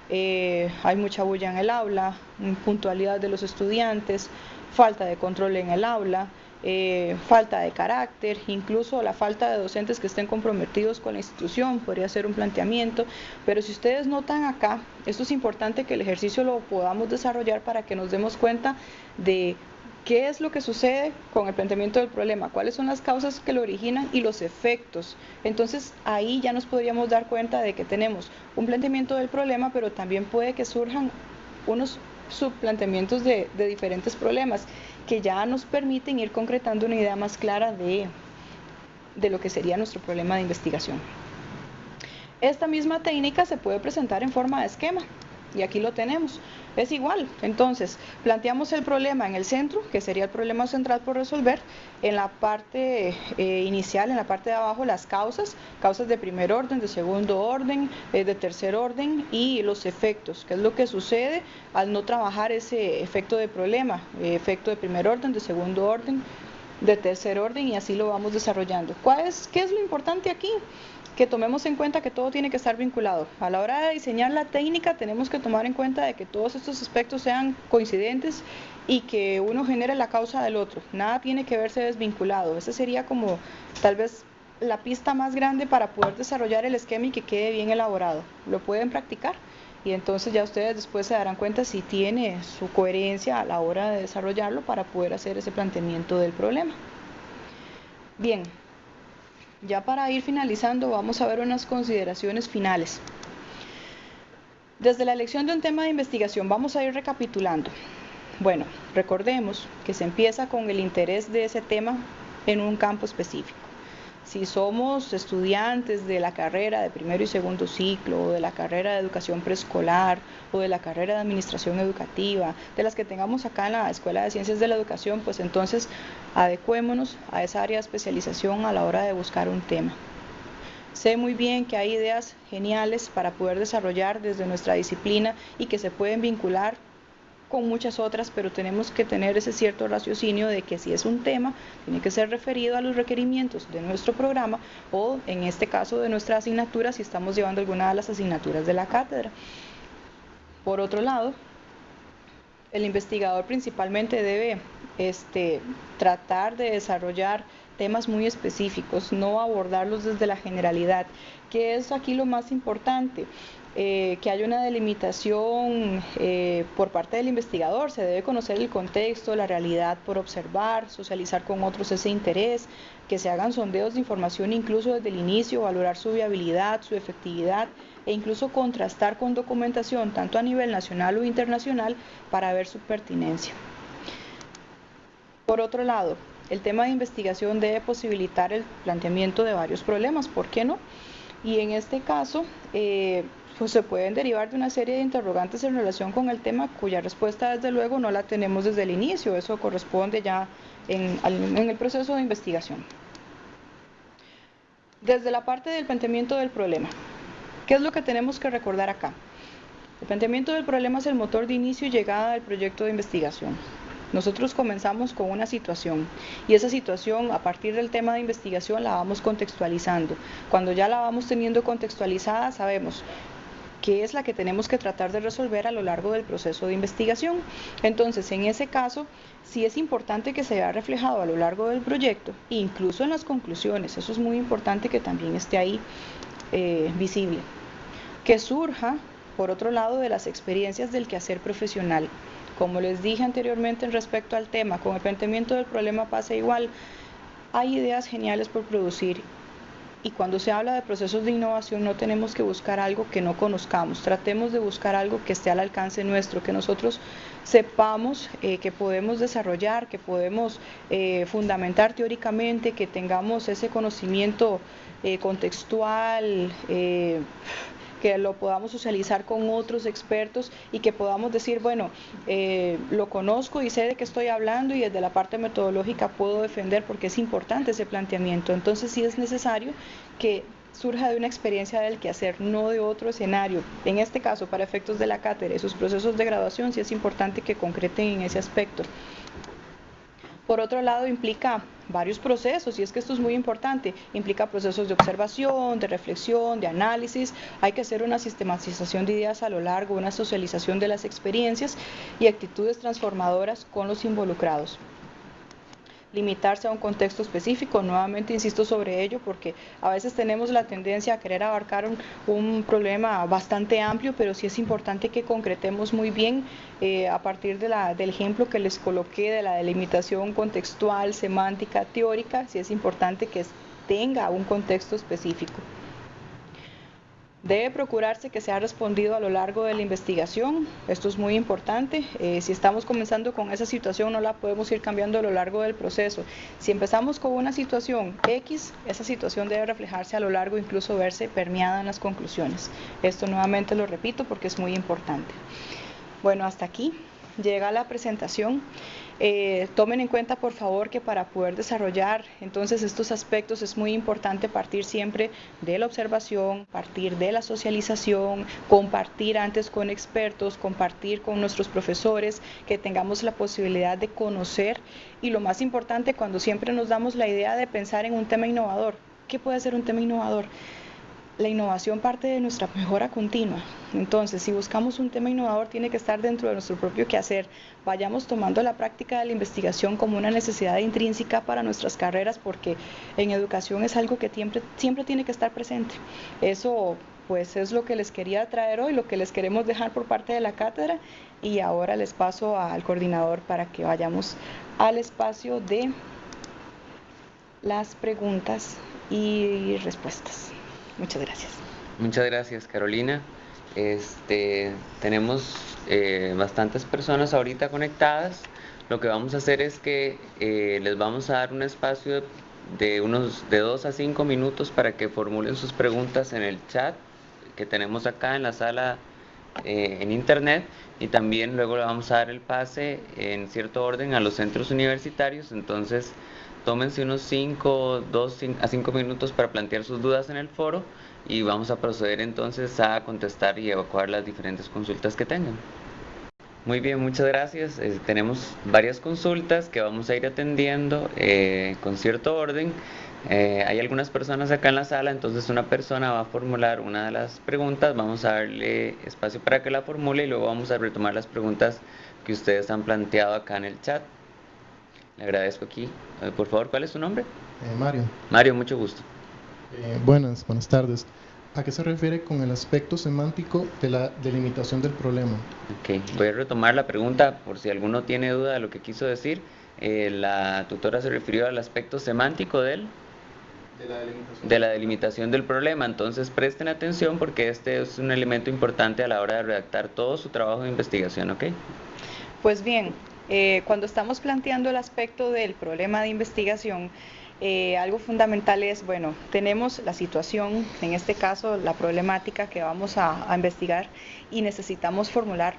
eh, hay mucha bulla en el aula, puntualidad de los estudiantes, falta de control en el aula, eh, falta de carácter, incluso la falta de docentes que estén comprometidos con la institución, podría ser un planteamiento, pero si ustedes notan acá, esto es importante que el ejercicio lo podamos desarrollar para que nos demos cuenta de qué es lo que sucede con el planteamiento del problema, cuáles son las causas que lo originan y los efectos. Entonces ahí ya nos podríamos dar cuenta de que tenemos un planteamiento del problema, pero también puede que surjan unos subplanteamientos de, de diferentes problemas que ya nos permiten ir concretando una idea más clara de, de lo que sería nuestro problema de investigación. Esta misma técnica se puede presentar en forma de esquema y aquí lo tenemos. Es igual, entonces planteamos el problema en el centro, que sería el problema central por resolver, en la parte eh, inicial, en la parte de abajo, las causas, causas de primer orden, de segundo orden, eh, de tercer orden y los efectos, que es lo que sucede al no trabajar ese efecto de problema, eh, efecto de primer orden, de segundo orden, de tercer orden y así lo vamos desarrollando. ¿Cuál es, ¿Qué es lo importante aquí? Que tomemos en cuenta que todo tiene que estar vinculado. A la hora de diseñar la técnica tenemos que tomar en cuenta de que todos estos aspectos sean coincidentes y que uno genere la causa del otro. Nada tiene que verse desvinculado. Esa sería como tal vez la pista más grande para poder desarrollar el esquema y que quede bien elaborado. Lo pueden practicar y entonces ya ustedes después se darán cuenta si tiene su coherencia a la hora de desarrollarlo para poder hacer ese planteamiento del problema. Bien, ya para ir finalizando vamos a ver unas consideraciones finales. Desde la elección de un tema de investigación vamos a ir recapitulando. Bueno, recordemos que se empieza con el interés de ese tema en un campo específico si somos estudiantes de la carrera de primero y segundo ciclo, o de la carrera de educación preescolar, o de la carrera de administración educativa, de las que tengamos acá en la Escuela de Ciencias de la Educación, pues entonces adecuémonos a esa área de especialización a la hora de buscar un tema. Sé muy bien que hay ideas geniales para poder desarrollar desde nuestra disciplina y que se pueden vincular con muchas otras, pero tenemos que tener ese cierto raciocinio de que si es un tema, tiene que ser referido a los requerimientos de nuestro programa o en este caso de nuestra asignatura si estamos llevando alguna de las asignaturas de la cátedra. Por otro lado, el investigador principalmente debe este, tratar de desarrollar temas muy específicos, no abordarlos desde la generalidad, que es aquí lo más importante. Eh, que haya una delimitación eh, por parte del investigador, se debe conocer el contexto, la realidad por observar, socializar con otros ese interés, que se hagan sondeos de información incluso desde el inicio, valorar su viabilidad, su efectividad e incluso contrastar con documentación tanto a nivel nacional o internacional para ver su pertinencia. Por otro lado, el tema de investigación debe posibilitar el planteamiento de varios problemas, ¿por qué no? Y en este caso, eh, pues se pueden derivar de una serie de interrogantes en relación con el tema cuya respuesta desde luego no la tenemos desde el inicio, eso corresponde ya en, el proceso de investigación. Desde la parte del planteamiento del problema, ¿qué es lo que tenemos que recordar acá? El planteamiento del problema es el motor de inicio y llegada del proyecto de investigación. Nosotros comenzamos con una situación y esa situación a partir del tema de investigación la vamos contextualizando. Cuando ya la vamos teniendo contextualizada sabemos que es la que tenemos que tratar de resolver a lo largo del proceso de investigación. Entonces, en ese caso, sí es importante que se vea reflejado a lo largo del proyecto, incluso en las conclusiones, eso es muy importante que también esté ahí eh, visible. Que surja, por otro lado, de las experiencias del quehacer profesional. Como les dije anteriormente en respecto al tema, con el planteamiento del problema pasa igual. Hay ideas geniales por producir y cuando se habla de procesos de innovación no tenemos que buscar algo que no conozcamos, tratemos de buscar algo que esté al alcance nuestro, que nosotros sepamos eh, que podemos desarrollar, que podemos eh, fundamentar teóricamente, que tengamos ese conocimiento eh, contextual que lo podamos socializar con otros expertos y que podamos decir, bueno, eh, lo conozco y sé de qué estoy hablando y desde la parte metodológica puedo defender porque es importante ese planteamiento. Entonces sí es necesario que surja de una experiencia del quehacer, no de otro escenario. En este caso, para efectos de la cátedra y sus procesos de graduación, sí es importante que concreten en ese aspecto. Por otro lado, implica varios procesos, y es que esto es muy importante, implica procesos de observación, de reflexión, de análisis, hay que hacer una sistematización de ideas a lo largo, una socialización de las experiencias y actitudes transformadoras con los involucrados limitarse a un contexto específico. Nuevamente insisto sobre ello porque a veces tenemos la tendencia a querer abarcar un, problema bastante amplio, pero sí es importante que concretemos muy bien eh, a partir de la, del ejemplo que les coloqué de la delimitación contextual, semántica, teórica, sí es importante que tenga un contexto específico. Debe procurarse que sea respondido a lo largo de la investigación. Esto es muy importante. Eh, si estamos comenzando con esa situación, no la podemos ir cambiando a lo largo del proceso. Si empezamos con una situación X, esa situación debe reflejarse a lo largo, incluso verse permeada en las conclusiones. Esto nuevamente lo repito porque es muy importante. Bueno, hasta aquí llega la presentación. Eh, tomen en cuenta, por favor, que para poder desarrollar entonces estos aspectos es muy importante partir siempre de la observación, partir de la socialización, compartir antes con expertos, compartir con nuestros profesores, que tengamos la posibilidad de conocer y lo más importante cuando siempre nos damos la idea de pensar en un tema innovador. ¿Qué puede ser un tema innovador? La innovación parte de nuestra mejora continua. Entonces, si buscamos un tema innovador, tiene que estar dentro de nuestro propio quehacer. Vayamos tomando la práctica de la investigación como una necesidad intrínseca para nuestras carreras, porque en educación es algo que siempre, siempre tiene que estar presente. Eso pues es lo que les quería traer hoy, lo que les queremos dejar por parte de la cátedra y ahora les paso al coordinador para que vayamos al espacio de las preguntas y respuestas. Muchas gracias.
Muchas gracias, Carolina. Este, tenemos eh, bastantes personas ahorita conectadas. Lo que vamos a hacer es que eh, les vamos a dar un espacio de unos de dos a cinco minutos para que formulen sus preguntas en el chat que tenemos acá en la sala eh, en internet y también luego le vamos a dar el pase en cierto orden a los centros universitarios. Entonces, tómense unos 5 a 5 minutos para plantear sus dudas en el foro y vamos a proceder entonces a contestar y evacuar las diferentes consultas que tengan. Muy bien, muchas gracias. Eh, tenemos varias consultas que vamos a ir atendiendo eh, con cierto orden. Eh, hay algunas personas acá en la sala, entonces una persona va a formular una de las preguntas, vamos a darle espacio para que la formule y luego vamos a retomar las preguntas que ustedes han planteado acá en el chat. Le agradezco aquí. Eh, por favor, ¿cuál es su nombre?
Eh, Mario.
Mario, mucho gusto.
Eh, buenas, buenas tardes. ¿A qué se refiere con el aspecto semántico de la delimitación del problema?
Ok, voy a retomar la pregunta por si alguno tiene duda de lo que quiso decir. la tutora se refirió al aspecto semántico del
de la, delimitación.
de la delimitación del problema. Entonces presten atención porque este es un elemento importante a la hora de redactar todo su trabajo de investigación, ¿ok?
Pues bien, eh, cuando estamos planteando el aspecto del problema de investigación, eh, algo fundamental es, bueno, tenemos la situación, en este caso la problemática que vamos a investigar y necesitamos formular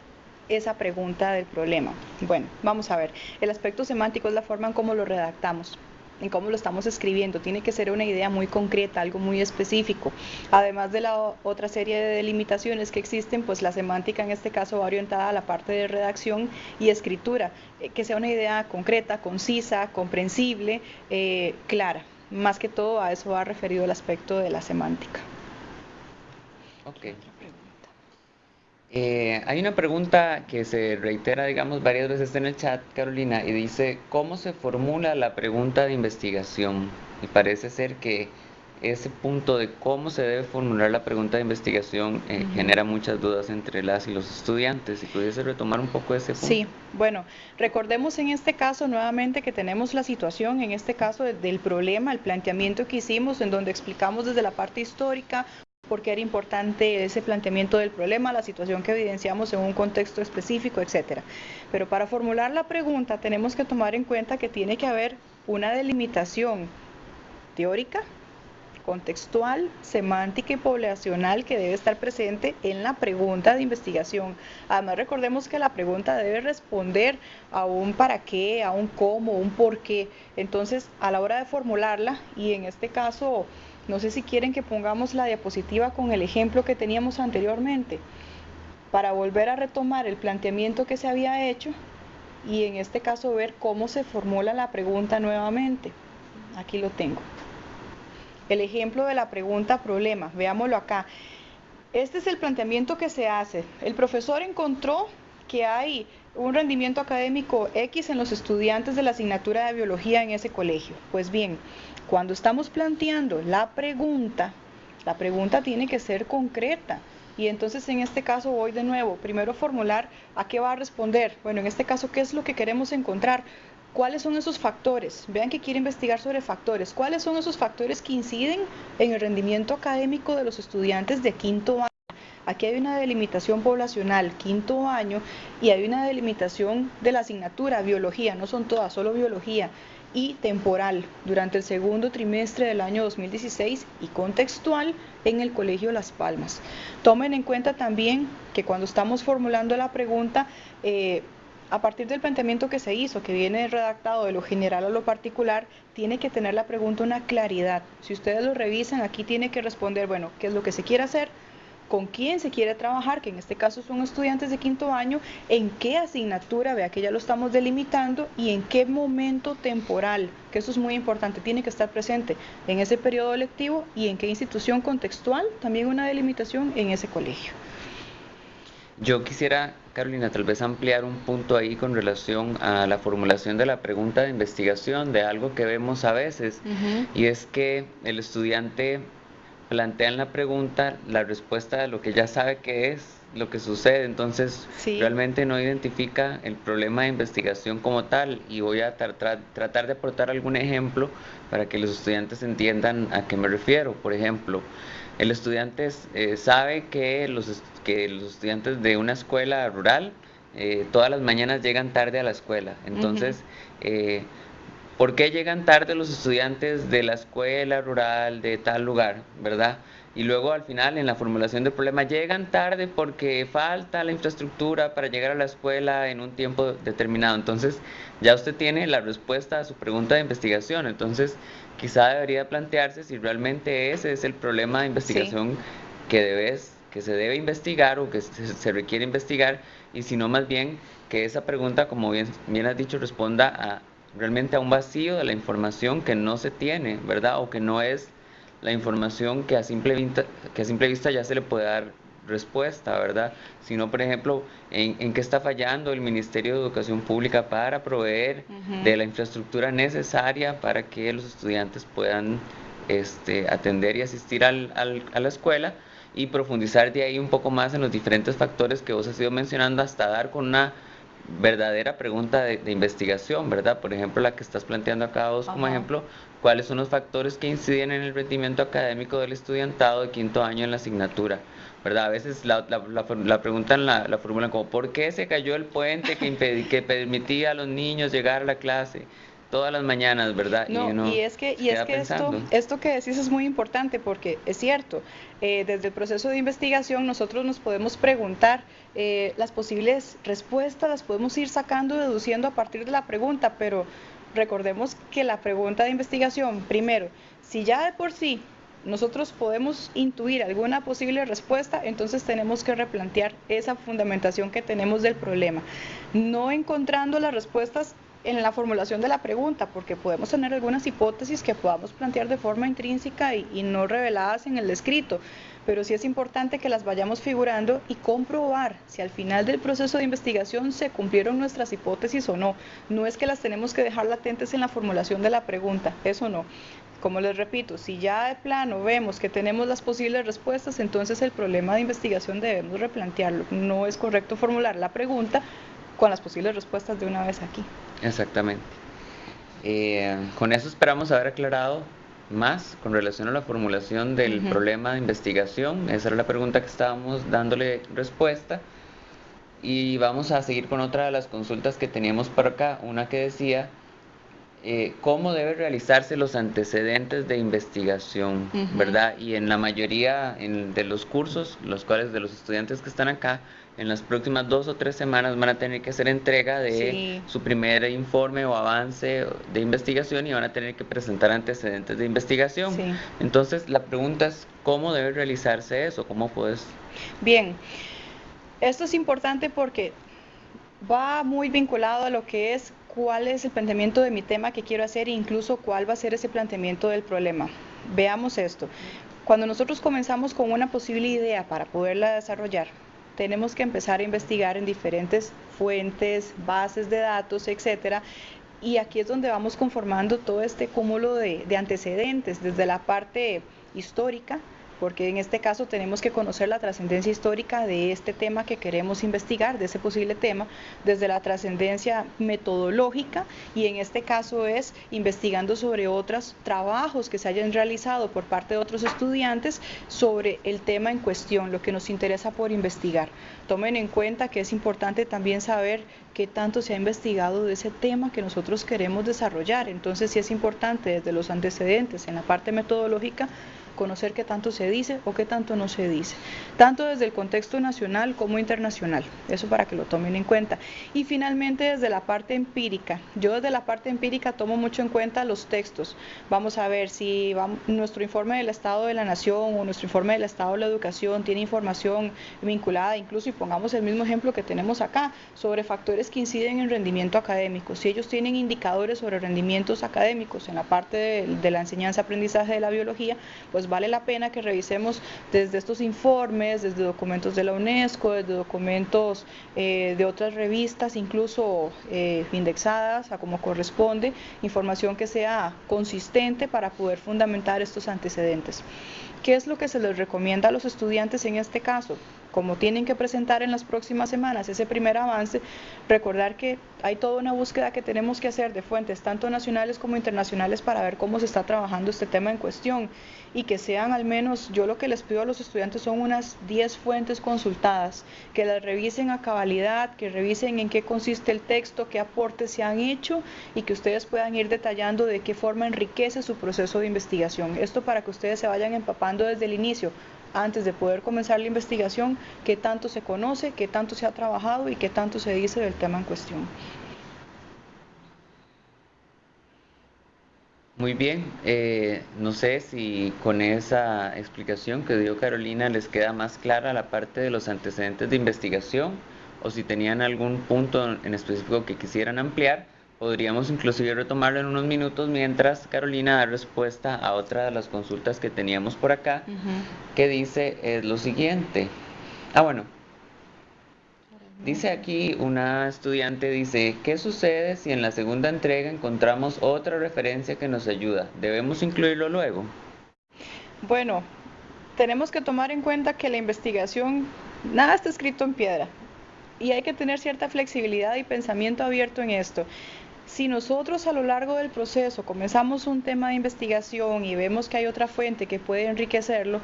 esa pregunta del problema. Bueno, vamos a ver, el aspecto semántico es la forma en cómo lo redactamos en cómo lo estamos escribiendo. Tiene que ser una idea muy concreta, algo muy específico. Además de la otra serie de delimitaciones que existen, pues la semántica en este caso va orientada a la parte de redacción y escritura, eh, que sea una idea concreta, concisa, comprensible, eh, clara. Más que todo a eso va referido el aspecto de la semántica.
Ok. Eh, hay una pregunta que se reitera, digamos, varias veces en el chat, Carolina, y dice, ¿cómo se formula la pregunta de investigación? Y parece ser que ese punto de cómo se debe formular la pregunta de investigación eh, genera muchas dudas entre las y los estudiantes. Si pudiese retomar un poco ese punto.
Sí, bueno, recordemos en este caso nuevamente que tenemos la situación, en este caso del problema, el planteamiento que hicimos, en donde explicamos desde la parte histórica por qué era importante ese planteamiento del problema, la situación que evidenciamos en un contexto específico, etcétera. Pero para formular la pregunta tenemos que tomar en cuenta que tiene que haber una delimitación teórica, contextual, semántica y poblacional que debe estar presente en la pregunta de investigación. Además, recordemos que la pregunta debe responder a un para qué, a un cómo, un por qué. Entonces, a la hora de formularla, y en este caso, no sé si quieren que pongamos la diapositiva con el ejemplo que teníamos anteriormente, para volver a retomar el planteamiento que se había hecho y en este caso ver cómo se formula la pregunta nuevamente. Aquí lo tengo. El ejemplo de la pregunta problema, veámoslo acá. Este es el planteamiento que se hace. El profesor encontró que hay un rendimiento académico X en los estudiantes de la asignatura de biología en ese colegio. Pues bien, cuando estamos planteando la pregunta, la pregunta tiene que ser concreta. Y entonces en este caso voy de nuevo, primero formular a qué va a responder. Bueno, en este caso, ¿qué es lo que queremos encontrar? ¿Cuáles son esos factores? Vean que quiere investigar sobre factores. ¿Cuáles son esos factores que inciden en el rendimiento académico de los estudiantes de quinto año? Aquí hay una delimitación poblacional, quinto año, y hay una delimitación de la asignatura, biología, no son todas, solo biología y temporal durante el segundo trimestre del año 2016 y contextual en el Colegio Las Palmas. Tomen en cuenta también que cuando estamos formulando la pregunta, eh, a partir del planteamiento que se hizo, que viene redactado de lo general a lo particular, tiene que tener la pregunta una claridad. Si ustedes lo revisan, aquí tiene que responder, bueno, ¿qué es lo que se quiere hacer? Con quién se quiere trabajar, que en este caso son estudiantes de quinto año, en qué asignatura, vea que ya lo estamos delimitando, y en qué momento temporal, que eso es muy importante, tiene que estar presente en ese periodo lectivo y en qué institución contextual, también una delimitación en ese colegio.
Yo quisiera, Carolina, tal vez ampliar un punto ahí con relación a la formulación de la pregunta de investigación, de algo que vemos a veces, y es que el estudiante plantean la pregunta, la respuesta de lo que ya sabe que es lo que sucede, entonces realmente no identifica el problema de investigación como tal. Y voy a tratar de aportar algún ejemplo para que los estudiantes entiendan a qué me refiero. Por ejemplo, el estudiante eh, sabe que los, que los estudiantes de una escuela rural eh, todas las mañanas llegan tarde a la escuela, entonces... ¿Por qué llegan tarde los estudiantes de la escuela rural de tal lugar, verdad? Y luego al final en la formulación del problema llegan tarde porque falta la infraestructura para llegar a la escuela en un tiempo determinado. Entonces ya usted tiene la respuesta a su pregunta de investigación. Entonces quizá debería plantearse si realmente ese es el problema de investigación que debes que se debe investigar o que se, requiere investigar y si no más bien que esa pregunta, como bien, bien has dicho, responda a, realmente a un vacío de la información que no se tiene, ¿verdad? O que no es la información que a simple vista, que a simple vista ya se le puede dar respuesta, ¿verdad? Sino, por ejemplo, en, qué está fallando el Ministerio de Educación Pública para proveer de la infraestructura necesaria para que los estudiantes puedan este, atender y asistir al, al, a la escuela y profundizar de ahí un poco más en los diferentes factores que vos has ido mencionando hasta dar con una verdadera pregunta de, investigación, ¿verdad? Por ejemplo, la que estás planteando acá vos como ejemplo, ¿cuáles son los factores que inciden en el rendimiento académico del estudiantado de quinto año en la asignatura? ¿Verdad? A veces la, la, la, preguntan, la, la formulan como, ¿por qué se cayó el puente que, que permitía a los niños llegar a la clase? Todas las mañanas, ¿verdad?
No, y, es que, y es que esto, esto que decís es muy importante porque es cierto, eh, desde el proceso de investigación nosotros nos podemos preguntar eh, las posibles respuestas, las podemos ir sacando, deduciendo a partir de la pregunta, pero recordemos que la pregunta de investigación, primero, si ya de por sí nosotros podemos intuir alguna posible respuesta, entonces tenemos que replantear esa fundamentación que tenemos del problema. No encontrando las respuestas en la formulación de la pregunta, porque podemos tener algunas hipótesis que podamos plantear de forma intrínseca y, no reveladas en el escrito, pero sí es importante que las vayamos figurando y comprobar si al final del proceso de investigación se cumplieron nuestras hipótesis o no. No es que las tenemos que dejar latentes en la formulación de la pregunta, eso no. Como les repito, si ya de plano vemos que tenemos las posibles respuestas, entonces el problema de investigación debemos replantearlo. No es correcto formular la pregunta con las posibles respuestas de una vez aquí.
Exactamente. Eh, con eso esperamos haber aclarado más con relación a la formulación del problema de investigación. Esa era la pregunta que estábamos dándole respuesta. Y vamos a seguir con otra de las consultas que teníamos por acá, una que decía eh, cómo deben realizarse los antecedentes de investigación, ¿verdad? Y en la mayoría de los cursos, los cuales de los estudiantes que están acá, en las próximas dos o tres semanas van a tener que hacer entrega de su primer informe o avance de investigación y van a tener que presentar antecedentes de investigación. Entonces, la pregunta es, ¿cómo debe realizarse eso? ¿Cómo puedes?
Bien, esto es importante porque va muy vinculado a lo que es cuál es el planteamiento de mi tema que quiero hacer e incluso cuál va a ser ese planteamiento del problema. Veamos esto. Cuando nosotros comenzamos con una posible idea para poderla desarrollar, tenemos que empezar a investigar en diferentes fuentes, bases de datos, etcétera, y aquí es donde vamos conformando todo este cúmulo de, de antecedentes, desde la parte histórica, porque en este caso tenemos que conocer la trascendencia histórica de este tema que queremos investigar, de ese posible tema, desde la trascendencia metodológica y en este caso es investigando sobre otros trabajos que se hayan realizado por parte de otros estudiantes sobre el tema en cuestión, lo que nos interesa por investigar. Tomen en cuenta que es importante también saber qué tanto se ha investigado de ese tema que nosotros queremos desarrollar. Entonces sí es importante desde los antecedentes en la parte metodológica conocer qué tanto se dice o qué tanto no se dice, tanto desde el contexto nacional como internacional, eso para que lo tomen en cuenta. Y finalmente desde la parte empírica, yo desde la parte empírica tomo mucho en cuenta los textos, vamos a ver si nuestro informe del Estado de la Nación o nuestro informe del Estado de la Educación tiene información vinculada, incluso y pongamos el mismo ejemplo que tenemos acá, sobre factores que inciden en rendimiento académico, si ellos tienen indicadores sobre rendimientos académicos en la parte de, la enseñanza-aprendizaje de la biología, pues vale la pena que revisemos desde estos informes, desde documentos de la UNESCO, desde documentos eh, de otras revistas, incluso eh, indexadas a como corresponde, información que sea consistente para poder fundamentar estos antecedentes. ¿Qué es lo que se les recomienda a los estudiantes en este caso? Como tienen que presentar en las próximas semanas ese primer avance, recordar que hay toda una búsqueda que tenemos que hacer de fuentes tanto nacionales como internacionales para ver cómo se está trabajando este tema en cuestión y que sean al menos, yo lo que les pido a los estudiantes son unas 10 fuentes consultadas, que las revisen a cabalidad, que revisen en qué consiste el texto, qué aportes se han hecho y que ustedes puedan ir detallando de qué forma enriquece su proceso de investigación. Esto para que ustedes se vayan empapando desde el inicio antes de poder comenzar la investigación, qué tanto se conoce, qué tanto se ha trabajado y qué tanto se dice del tema en cuestión.
Muy bien, eh, no sé si con esa explicación que dio Carolina les queda más clara la parte de los antecedentes de investigación o si tenían algún punto en específico que quisieran ampliar Podríamos inclusive retomarlo en unos minutos mientras Carolina da respuesta a otra de las consultas que teníamos por acá, que dice es lo siguiente. Ah, bueno. Dice aquí una estudiante, dice, ¿qué sucede si en la segunda entrega encontramos otra referencia que nos ayuda? ¿Debemos incluirlo luego?
Bueno, tenemos que tomar en cuenta que la investigación, nada está escrito en piedra y hay que tener cierta flexibilidad y pensamiento abierto en esto. Si nosotros a lo largo del proceso comenzamos un tema de investigación y vemos que hay otra fuente que puede enriquecerlo,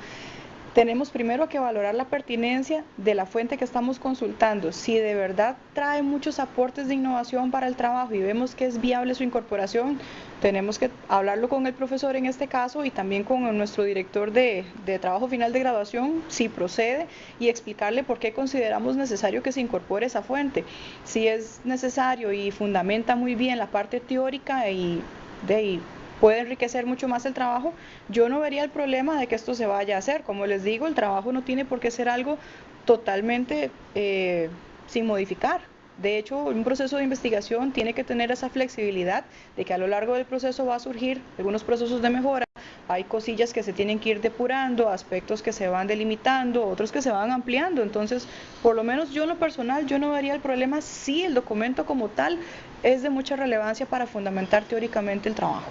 tenemos primero que valorar la pertinencia de la fuente que estamos consultando. Si de verdad trae muchos aportes de innovación para el trabajo y vemos que es viable su incorporación, tenemos que hablarlo con el profesor en este caso y también con nuestro director de, trabajo final de graduación, si procede, y explicarle por qué consideramos necesario que se incorpore esa fuente. Si es necesario y fundamenta muy bien la parte teórica y de puede enriquecer mucho más el trabajo, yo no vería el problema de que esto se vaya a hacer. Como les digo, el trabajo no tiene por qué ser algo totalmente eh, sin modificar. De hecho, un proceso de investigación tiene que tener esa flexibilidad de que a lo largo del proceso va a surgir algunos procesos de mejora, hay cosillas que se tienen que ir depurando, aspectos que se van delimitando, otros que se van ampliando. Entonces, por lo menos yo en lo personal, yo no vería el problema si el documento como tal es de mucha relevancia para fundamentar teóricamente el trabajo.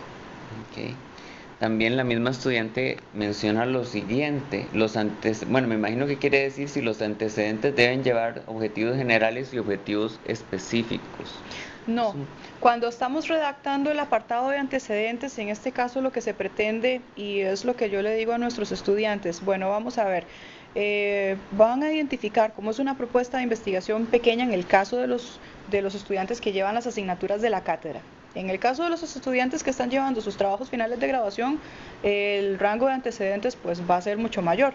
Okay. También la misma estudiante menciona lo siguiente, los antes, bueno, me imagino que quiere decir si los antecedentes deben llevar objetivos generales y objetivos específicos.
No, cuando estamos redactando el apartado de antecedentes, en este caso lo que se pretende, y es lo que yo le digo a nuestros estudiantes, bueno, vamos a ver, eh, van a identificar cómo es una propuesta de investigación pequeña en el caso de los, de los estudiantes que llevan las asignaturas de la cátedra. En el caso de los estudiantes que están llevando sus trabajos finales de graduación, el rango de antecedentes pues va a ser mucho mayor.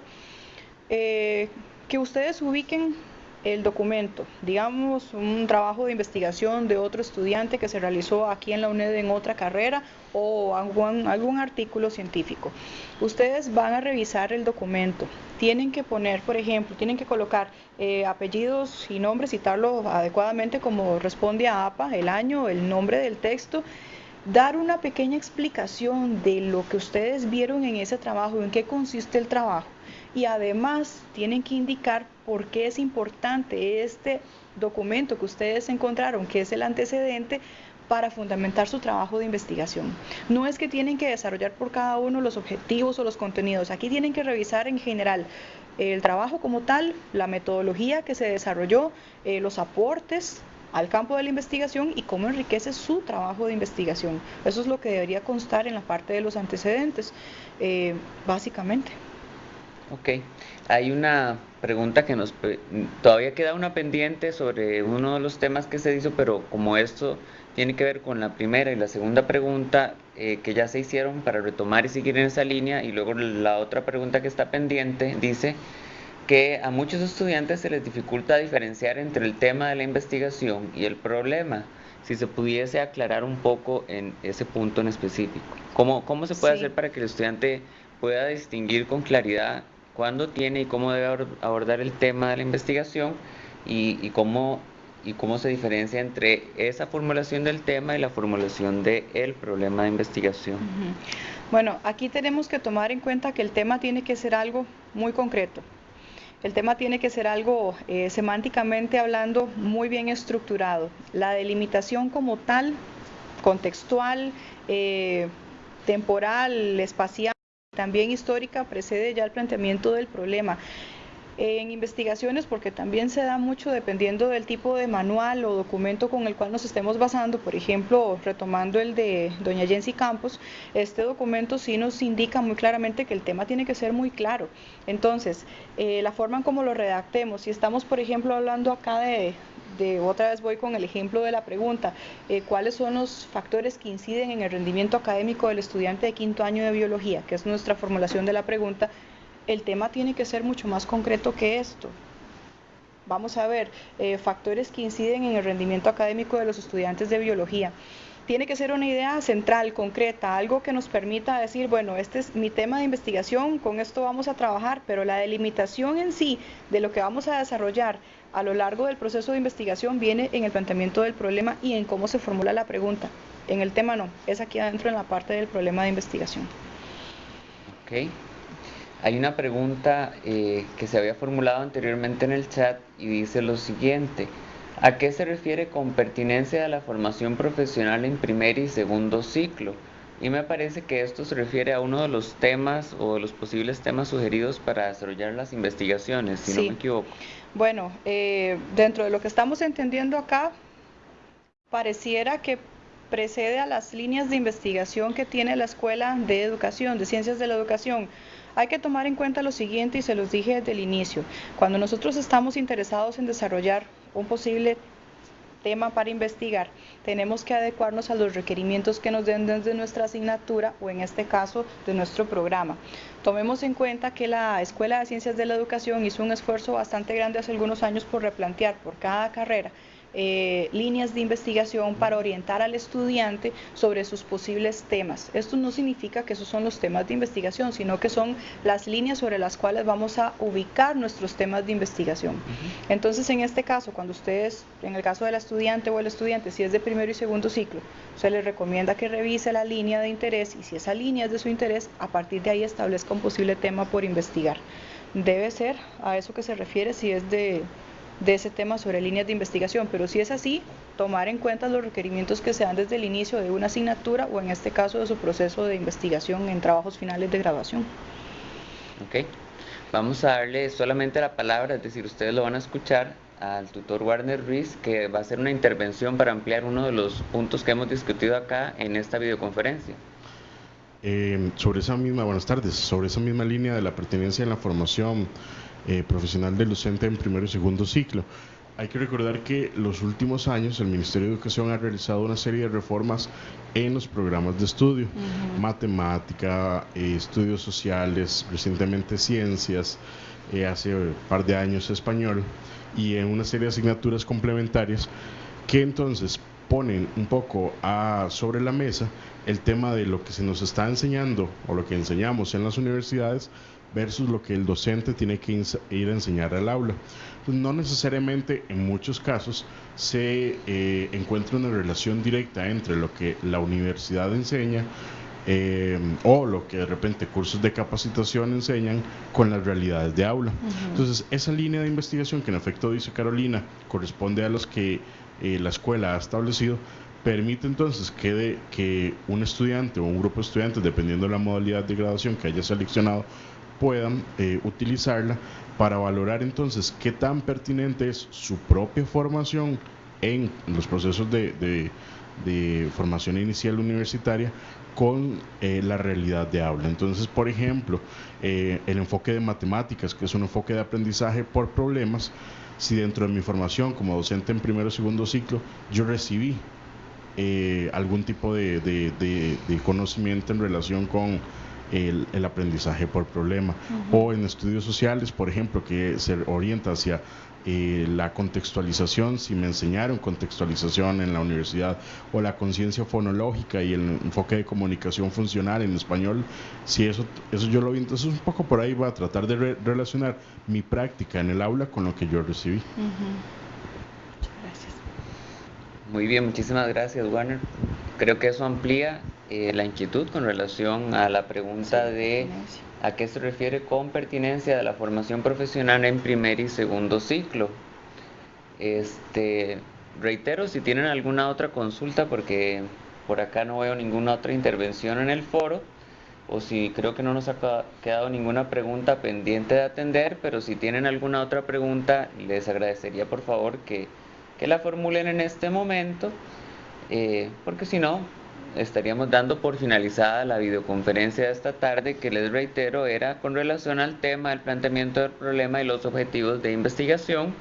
Eh, que ustedes ubiquen el documento, digamos un trabajo de investigación de otro estudiante que se realizó aquí en la UNED en otra carrera o algún, algún artículo científico. Ustedes van a revisar el documento, tienen que poner, por ejemplo, tienen que colocar eh, apellidos y nombres, citarlo adecuadamente como responde a APA, el año, el nombre del texto. Dar una pequeña explicación de lo que ustedes vieron en ese trabajo, en qué consiste el trabajo y además tienen que indicar por qué es importante este documento que ustedes encontraron, que es el antecedente, para fundamentar su trabajo de investigación. No es que tienen que desarrollar por cada uno los objetivos o los contenidos, aquí tienen que revisar en general el trabajo como tal, la metodología que se desarrolló, eh, los aportes al campo de la investigación y cómo enriquece su trabajo de investigación. Eso es lo que debería constar en la parte de los antecedentes, eh, básicamente.
Ok, hay una pregunta que nos todavía queda una pendiente sobre uno de los temas que se hizo, pero como esto tiene que ver con la primera y la segunda pregunta eh, que ya se hicieron para retomar y seguir en esa línea, y luego la otra pregunta que está pendiente dice que a muchos estudiantes se les dificulta diferenciar entre el tema de la investigación y el problema. Si se pudiese aclarar un poco en ese punto en específico. ¿Cómo, cómo se puede hacer para que el estudiante pueda distinguir con claridad cuándo tiene y cómo debe abordar el tema de la investigación y, cómo, se diferencia entre esa formulación del tema y la formulación del problema de investigación.
Bueno, aquí tenemos que tomar en cuenta que el tema tiene que ser algo muy concreto. El tema tiene que ser algo eh, semánticamente hablando muy bien estructurado. La delimitación como tal, contextual, eh, temporal, espacial, también histórica precede ya el planteamiento del problema. En investigaciones, porque también se da mucho dependiendo del tipo de manual o documento con el cual nos estemos basando, por ejemplo, retomando el de doña Jensi Campos, este documento sí nos indica muy claramente que el tema tiene que ser muy claro. Entonces, eh, la forma en cómo lo redactemos, si estamos, por ejemplo, hablando acá de, otra vez voy con el ejemplo de la pregunta, eh, ¿cuáles son los factores que inciden en el rendimiento académico del estudiante de quinto año de biología? Que es nuestra formulación de la pregunta. El tema tiene que ser mucho más concreto que esto. Vamos a ver, eh, factores que inciden en el rendimiento académico de los estudiantes de biología tiene que ser una idea central, concreta, algo que nos permita decir, bueno, este es mi tema de investigación, con esto vamos a trabajar, pero la delimitación en sí de lo que vamos a desarrollar a lo largo del proceso de investigación viene en el planteamiento del problema y en cómo se formula la pregunta. En el tema no, es aquí adentro en la parte del problema de investigación.
Ok. Hay una pregunta eh, que se había formulado anteriormente en el chat y dice lo siguiente. ¿A qué se refiere con pertinencia a la formación profesional en primer y segundo ciclo? Y me parece que esto se refiere a uno de los temas o de los posibles temas sugeridos para desarrollar las investigaciones, si no me equivoco.
Bueno, eh, dentro de lo que estamos entendiendo acá, pareciera que precede a las líneas de investigación que tiene la Escuela de Educación, de Ciencias de la Educación. Hay que tomar en cuenta lo siguiente y se los dije desde el inicio. Cuando nosotros estamos interesados en desarrollar un posible tema para investigar, tenemos que adecuarnos a los requerimientos que nos den desde nuestra asignatura o en este caso de nuestro programa. Tomemos en cuenta que la Escuela de Ciencias de la Educación hizo un esfuerzo bastante grande hace algunos años por replantear por cada carrera eh, líneas de investigación para orientar al estudiante sobre sus posibles temas. Esto no significa que esos son los temas de investigación, sino que son las líneas sobre las cuales vamos a ubicar nuestros temas de investigación. Entonces, en este caso, cuando ustedes, en el caso del estudiante o el estudiante, si es de primero y segundo ciclo, se les recomienda que revise la línea de interés y si esa línea es de su interés, a partir de ahí establezca un posible tema por investigar. Debe ser a eso que se refiere si es de de ese tema sobre líneas de investigación, pero si es así, tomar en cuenta los requerimientos que se dan desde el inicio de una asignatura o en este caso de su proceso de investigación en trabajos finales de grabación.
Ok, vamos a darle solamente la palabra, es decir, ustedes lo van a escuchar al tutor Warner Ruiz que va a hacer una intervención para ampliar uno de los puntos que hemos discutido acá en esta videoconferencia.
Eh, sobre esa misma, buenas tardes, sobre esa misma línea de la pertenencia en la formación eh, profesional del docente en primero y segundo ciclo. Hay que recordar que los últimos años el Ministerio de Educación ha realizado una serie de reformas en los programas de estudio, matemática, eh, estudios sociales, recientemente ciencias, eh, hace un par de años español y en una serie de asignaturas complementarias que entonces ponen un poco a, sobre la mesa el tema de lo que se nos está enseñando o lo que enseñamos en las universidades versus lo que el docente tiene que ir a enseñar al aula. Pues no necesariamente en muchos casos se eh, encuentra una relación directa entre lo que la universidad enseña eh, o lo que de repente cursos de capacitación enseñan con las realidades de aula. Entonces, esa línea de investigación que en efecto dice Carolina corresponde a los que eh, la escuela ha establecido, permite entonces que, que un estudiante o un grupo de estudiantes, dependiendo de la modalidad de graduación que haya seleccionado, puedan eh, utilizarla para valorar entonces qué tan pertinente es su propia formación en los procesos de, formación inicial universitaria con eh, la realidad de aula. Entonces, por ejemplo, eh, el enfoque de matemáticas, que es un enfoque de aprendizaje por problemas, si dentro de mi formación como docente en primero o segundo ciclo yo recibí algún tipo de conocimiento en relación con el, aprendizaje por problema. O en estudios sociales, por ejemplo, que se orienta hacia eh, la contextualización, si me enseñaron contextualización en la universidad, o la conciencia fonológica y el enfoque de comunicación funcional en español, si eso, eso yo lo vi, entonces un poco por ahí va a tratar de relacionar mi práctica en el aula con lo que yo recibí.
Gracias. Muy bien, muchísimas gracias, Warner. Creo que eso amplía eh, la inquietud con relación a la pregunta de a qué se refiere con pertinencia de la formación profesional en primer y segundo ciclo. Este, reitero, si tienen alguna otra consulta, porque por acá no veo ninguna otra intervención en el foro, o si creo que no nos ha quedado ninguna pregunta pendiente de atender, pero si tienen alguna otra pregunta, les agradecería por favor que, que la formulen en este momento, eh, porque si no, estaríamos dando por finalizada la videoconferencia de esta tarde que les reitero era con relación al tema del planteamiento del problema y los objetivos de investigación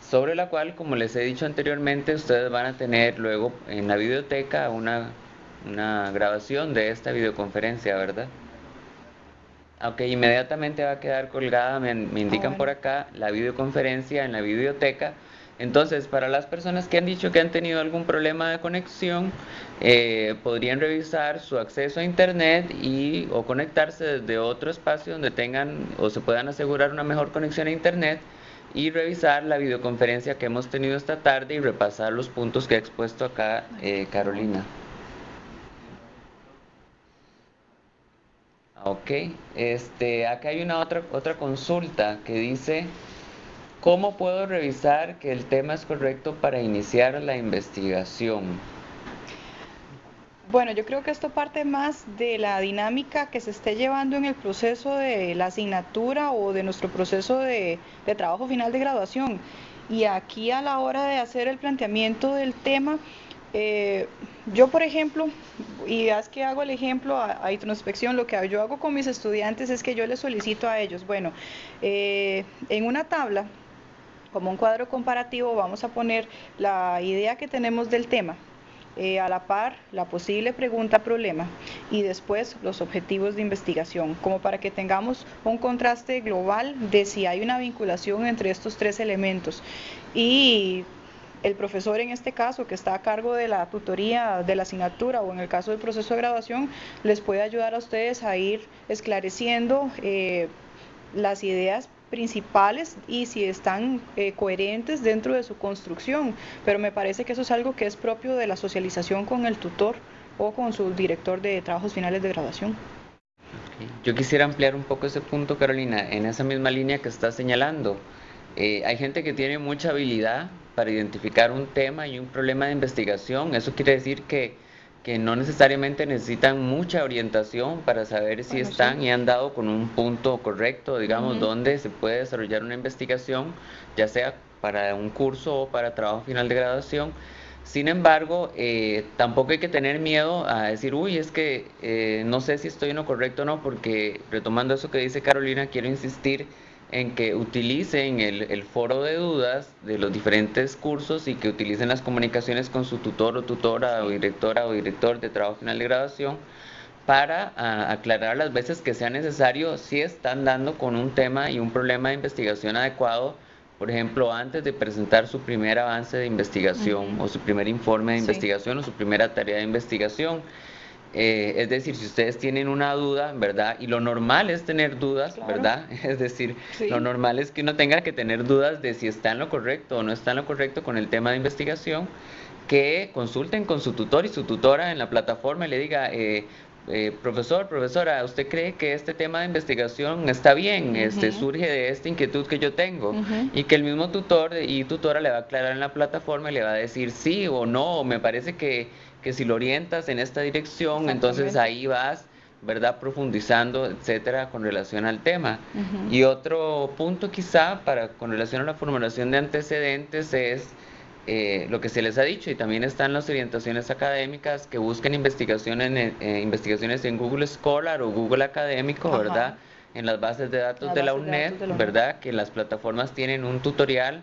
sobre la cual como les he dicho anteriormente ustedes van a tener luego en la biblioteca una, una grabación de esta videoconferencia verdad aunque inmediatamente va a quedar colgada me, me indican por acá la videoconferencia en la biblioteca entonces, para las personas que han dicho que han tenido algún problema de conexión, eh, podrían revisar su acceso a Internet y o conectarse desde otro espacio donde tengan o se puedan asegurar una mejor conexión a Internet y revisar la videoconferencia que hemos tenido esta tarde y repasar los puntos que ha expuesto acá eh, Carolina. Ok, este, acá hay una otra, otra consulta que dice... ¿Cómo puedo revisar que el tema es correcto para iniciar la investigación?
Bueno, yo creo que esto parte más de la dinámica que se esté llevando en el proceso de la asignatura o de nuestro proceso de, trabajo final de graduación. Y aquí a la hora de hacer el planteamiento del tema, eh, yo por ejemplo, y es que hago el ejemplo a, introspección, lo que yo hago con mis estudiantes es que yo les solicito a ellos, bueno, eh, en una tabla como un cuadro comparativo vamos a poner la idea que tenemos del tema, eh, a la par la posible pregunta-problema y después los objetivos de investigación, como para que tengamos un contraste global de si hay una vinculación entre estos tres elementos. Y el profesor en este caso que está a cargo de la tutoría de la asignatura o en el caso del proceso de graduación les puede ayudar a ustedes a ir esclareciendo eh, las ideas principales y si están eh, coherentes dentro de su construcción. Pero me parece que eso es algo que es propio de la socialización con el tutor o con su director de trabajos finales de graduación.
Yo quisiera ampliar un poco ese punto, Carolina, en esa misma línea que está señalando. Eh, hay gente que tiene mucha habilidad para identificar un tema y un problema de investigación. Eso quiere decir que, que no necesariamente necesitan mucha orientación para saber si están y han dado con un punto correcto, digamos, donde se puede desarrollar una investigación, ya sea para un curso o para trabajo final de graduación. Sin embargo, eh, tampoco hay que tener miedo a decir, uy, es que eh, no sé si estoy en lo correcto o no, porque retomando eso que dice Carolina, quiero insistir en que utilicen el, foro de dudas de los diferentes cursos y que utilicen las comunicaciones con su tutor o tutora o directora o director de trabajo final de graduación para aclarar las veces que sea necesario si están dando con un tema y un problema de investigación adecuado, por ejemplo, antes de presentar su primer avance de investigación o su primer informe de investigación o su primera tarea de investigación. Eh, es decir, si ustedes tienen una duda, ¿verdad? Y lo normal es tener dudas, ¿verdad? Es decir, lo normal es que uno tenga que tener dudas de si está en lo correcto o no está en lo correcto con el tema de investigación, que consulten con su tutor y su tutora en la plataforma y le diga, eh, eh, profesor, profesora, ¿usted cree que este tema de investigación está bien? este, surge de esta inquietud que yo tengo. Y que el mismo tutor y tutora le va a aclarar en la plataforma y le va a decir sí o no, me parece que que si lo orientas en esta dirección, entonces ahí vas, ¿verdad? Profundizando, etcétera, con relación al tema. Y otro punto quizá para con relación a la formulación de antecedentes es eh, lo que se les ha dicho y también están las orientaciones académicas que buscan investigaciones, eh, investigaciones en Google Scholar o Google Académico, ¿verdad? en las bases de datos, de, la UNED, ¿verdad? Que las plataformas tienen un tutorial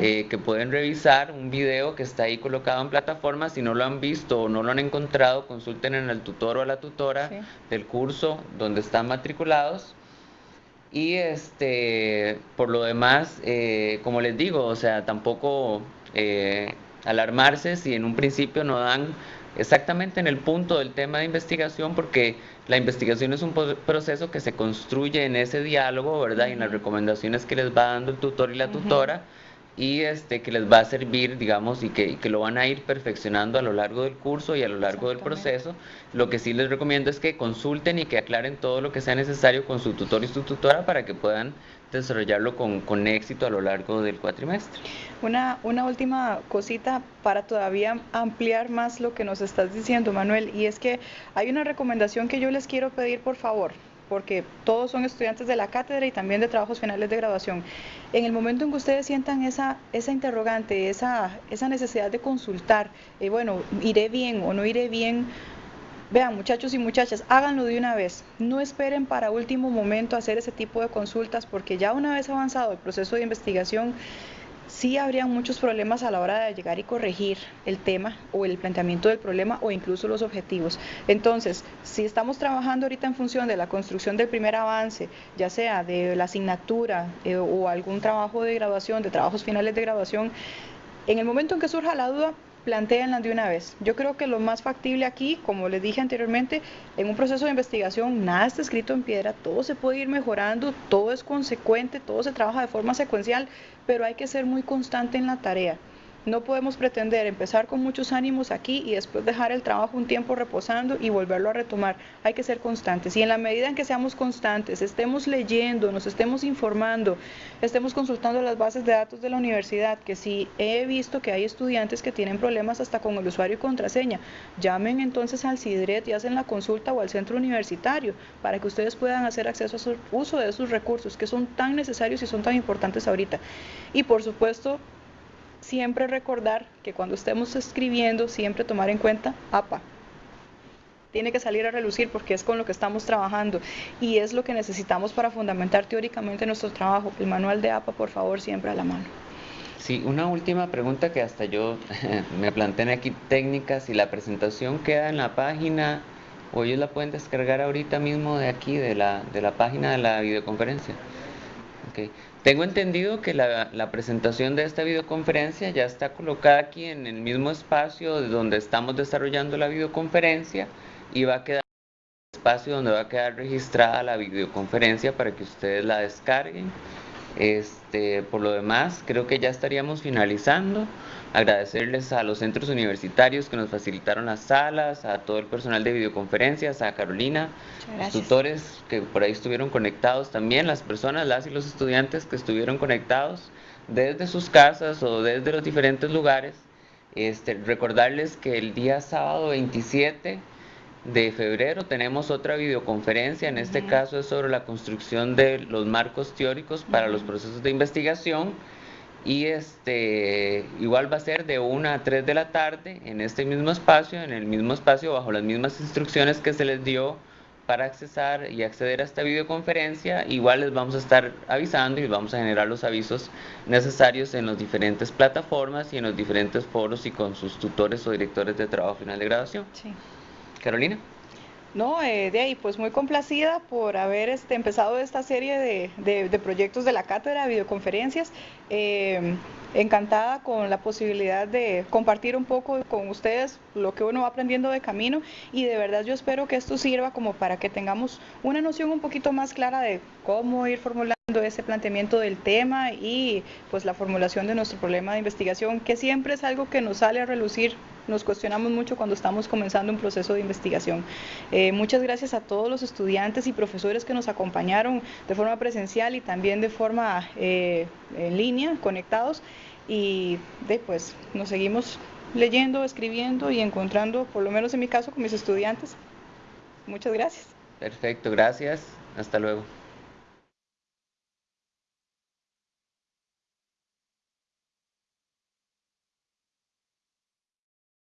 eh, que pueden revisar, un video que está ahí colocado en plataforma. Si no lo han visto o no lo han encontrado, consulten en el tutor o a la tutora del curso donde están matriculados. Y este, por lo demás, eh, como les digo, o sea, tampoco eh, alarmarse si en un principio no dan exactamente en el punto del tema de investigación, porque la investigación es un proceso que se construye en ese diálogo, ¿verdad? Y en las recomendaciones que les va dando el tutor y la tutora y este que les va a servir, digamos, y que, que, lo van a ir perfeccionando a lo largo del curso y a lo largo del proceso. Lo que sí les recomiendo es que consulten y que aclaren todo lo que sea necesario con su tutor y su tutora para que puedan desarrollarlo con, con éxito a lo largo del cuatrimestre.
Una, una última cosita para todavía ampliar más lo que nos estás diciendo, Manuel, y es que hay una recomendación que yo les quiero pedir, por favor porque todos son estudiantes de la cátedra y también de trabajos finales de graduación. En el momento en que ustedes sientan esa, esa interrogante, esa, esa necesidad de consultar, eh, bueno, iré bien o no iré bien, vean muchachos y muchachas, háganlo de una vez. No esperen para último momento hacer ese tipo de consultas porque ya una vez avanzado el proceso de investigación, sí habría muchos problemas a la hora de llegar y corregir el tema o el planteamiento del problema o incluso los objetivos. Entonces, si estamos trabajando ahorita en función de la construcción del primer avance, ya sea de la asignatura eh, o algún trabajo de graduación, de trabajos finales de graduación, en el momento en que surja la duda, planteenla de una vez. Yo creo que lo más factible aquí, como les dije anteriormente, en un proceso de investigación nada está escrito en piedra, todo se puede ir mejorando, todo es consecuente, todo se trabaja de forma secuencial, pero hay que ser muy constante en la tarea. No podemos pretender empezar con muchos ánimos aquí y después dejar el trabajo un tiempo reposando y volverlo a retomar. Hay que ser constantes y en la medida en que seamos constantes, estemos leyendo, nos estemos informando, estemos consultando las bases de datos de la universidad, que si he visto que hay estudiantes que tienen problemas hasta con el usuario y contraseña, llamen entonces al CIDRET y hacen la consulta o al centro universitario para que ustedes puedan hacer acceso a su uso de esos recursos que son tan necesarios y son tan importantes ahorita. Y por supuesto, siempre recordar que cuando estemos escribiendo, siempre tomar en cuenta APA. Tiene que salir a relucir porque es con lo que estamos trabajando y es lo que necesitamos para fundamentar teóricamente nuestro trabajo. El manual de APA, por favor, siempre a la mano.
Sí, una última pregunta que hasta yo me planteé aquí técnicas, si la presentación queda en la página o ellos la pueden descargar ahorita mismo de aquí, de la, de la página de la videoconferencia. Okay. Tengo entendido que la, presentación de esta videoconferencia ya está colocada aquí en el mismo espacio de donde estamos desarrollando la videoconferencia y va a quedar espacio donde va a quedar registrada la videoconferencia para que ustedes la descarguen. Este, por lo demás, creo que ya estaríamos finalizando. Agradecerles a los centros universitarios que nos facilitaron las salas, a todo el personal de videoconferencias, a Carolina, los tutores que por ahí estuvieron conectados también, las personas, las y los estudiantes que estuvieron conectados desde sus casas o desde los diferentes lugares. Este, recordarles que el día sábado 27 de febrero tenemos otra videoconferencia, en este caso es sobre la construcción de los marcos teóricos para los procesos de investigación y este igual va a ser de 1 a 3 de la tarde en este mismo espacio, en el mismo espacio bajo las mismas instrucciones que se les dio para accesar y acceder a esta videoconferencia, igual les vamos a estar avisando y vamos a generar los avisos necesarios en las diferentes plataformas y en los diferentes foros y con sus tutores o directores de trabajo final de graduación. Sí. Carolina.
No, eh, de ahí, pues muy complacida por haber este, empezado esta serie de, proyectos de la cátedra, videoconferencias. Eh, encantada con la posibilidad de compartir un poco con ustedes lo que uno va aprendiendo de camino y de verdad yo espero que esto sirva como para que tengamos una noción un poquito más clara de cómo ir formulando ese planteamiento del tema y pues la formulación de nuestro problema de investigación, que siempre es algo que nos sale a relucir nos cuestionamos mucho cuando estamos comenzando un proceso de investigación. Eh, muchas gracias a todos los estudiantes y profesores que nos acompañaron de forma presencial y también de forma eh, en línea, conectados. Y después nos seguimos leyendo, escribiendo y encontrando, por lo menos en mi caso, con mis estudiantes. Muchas gracias.
Perfecto, gracias. Hasta luego.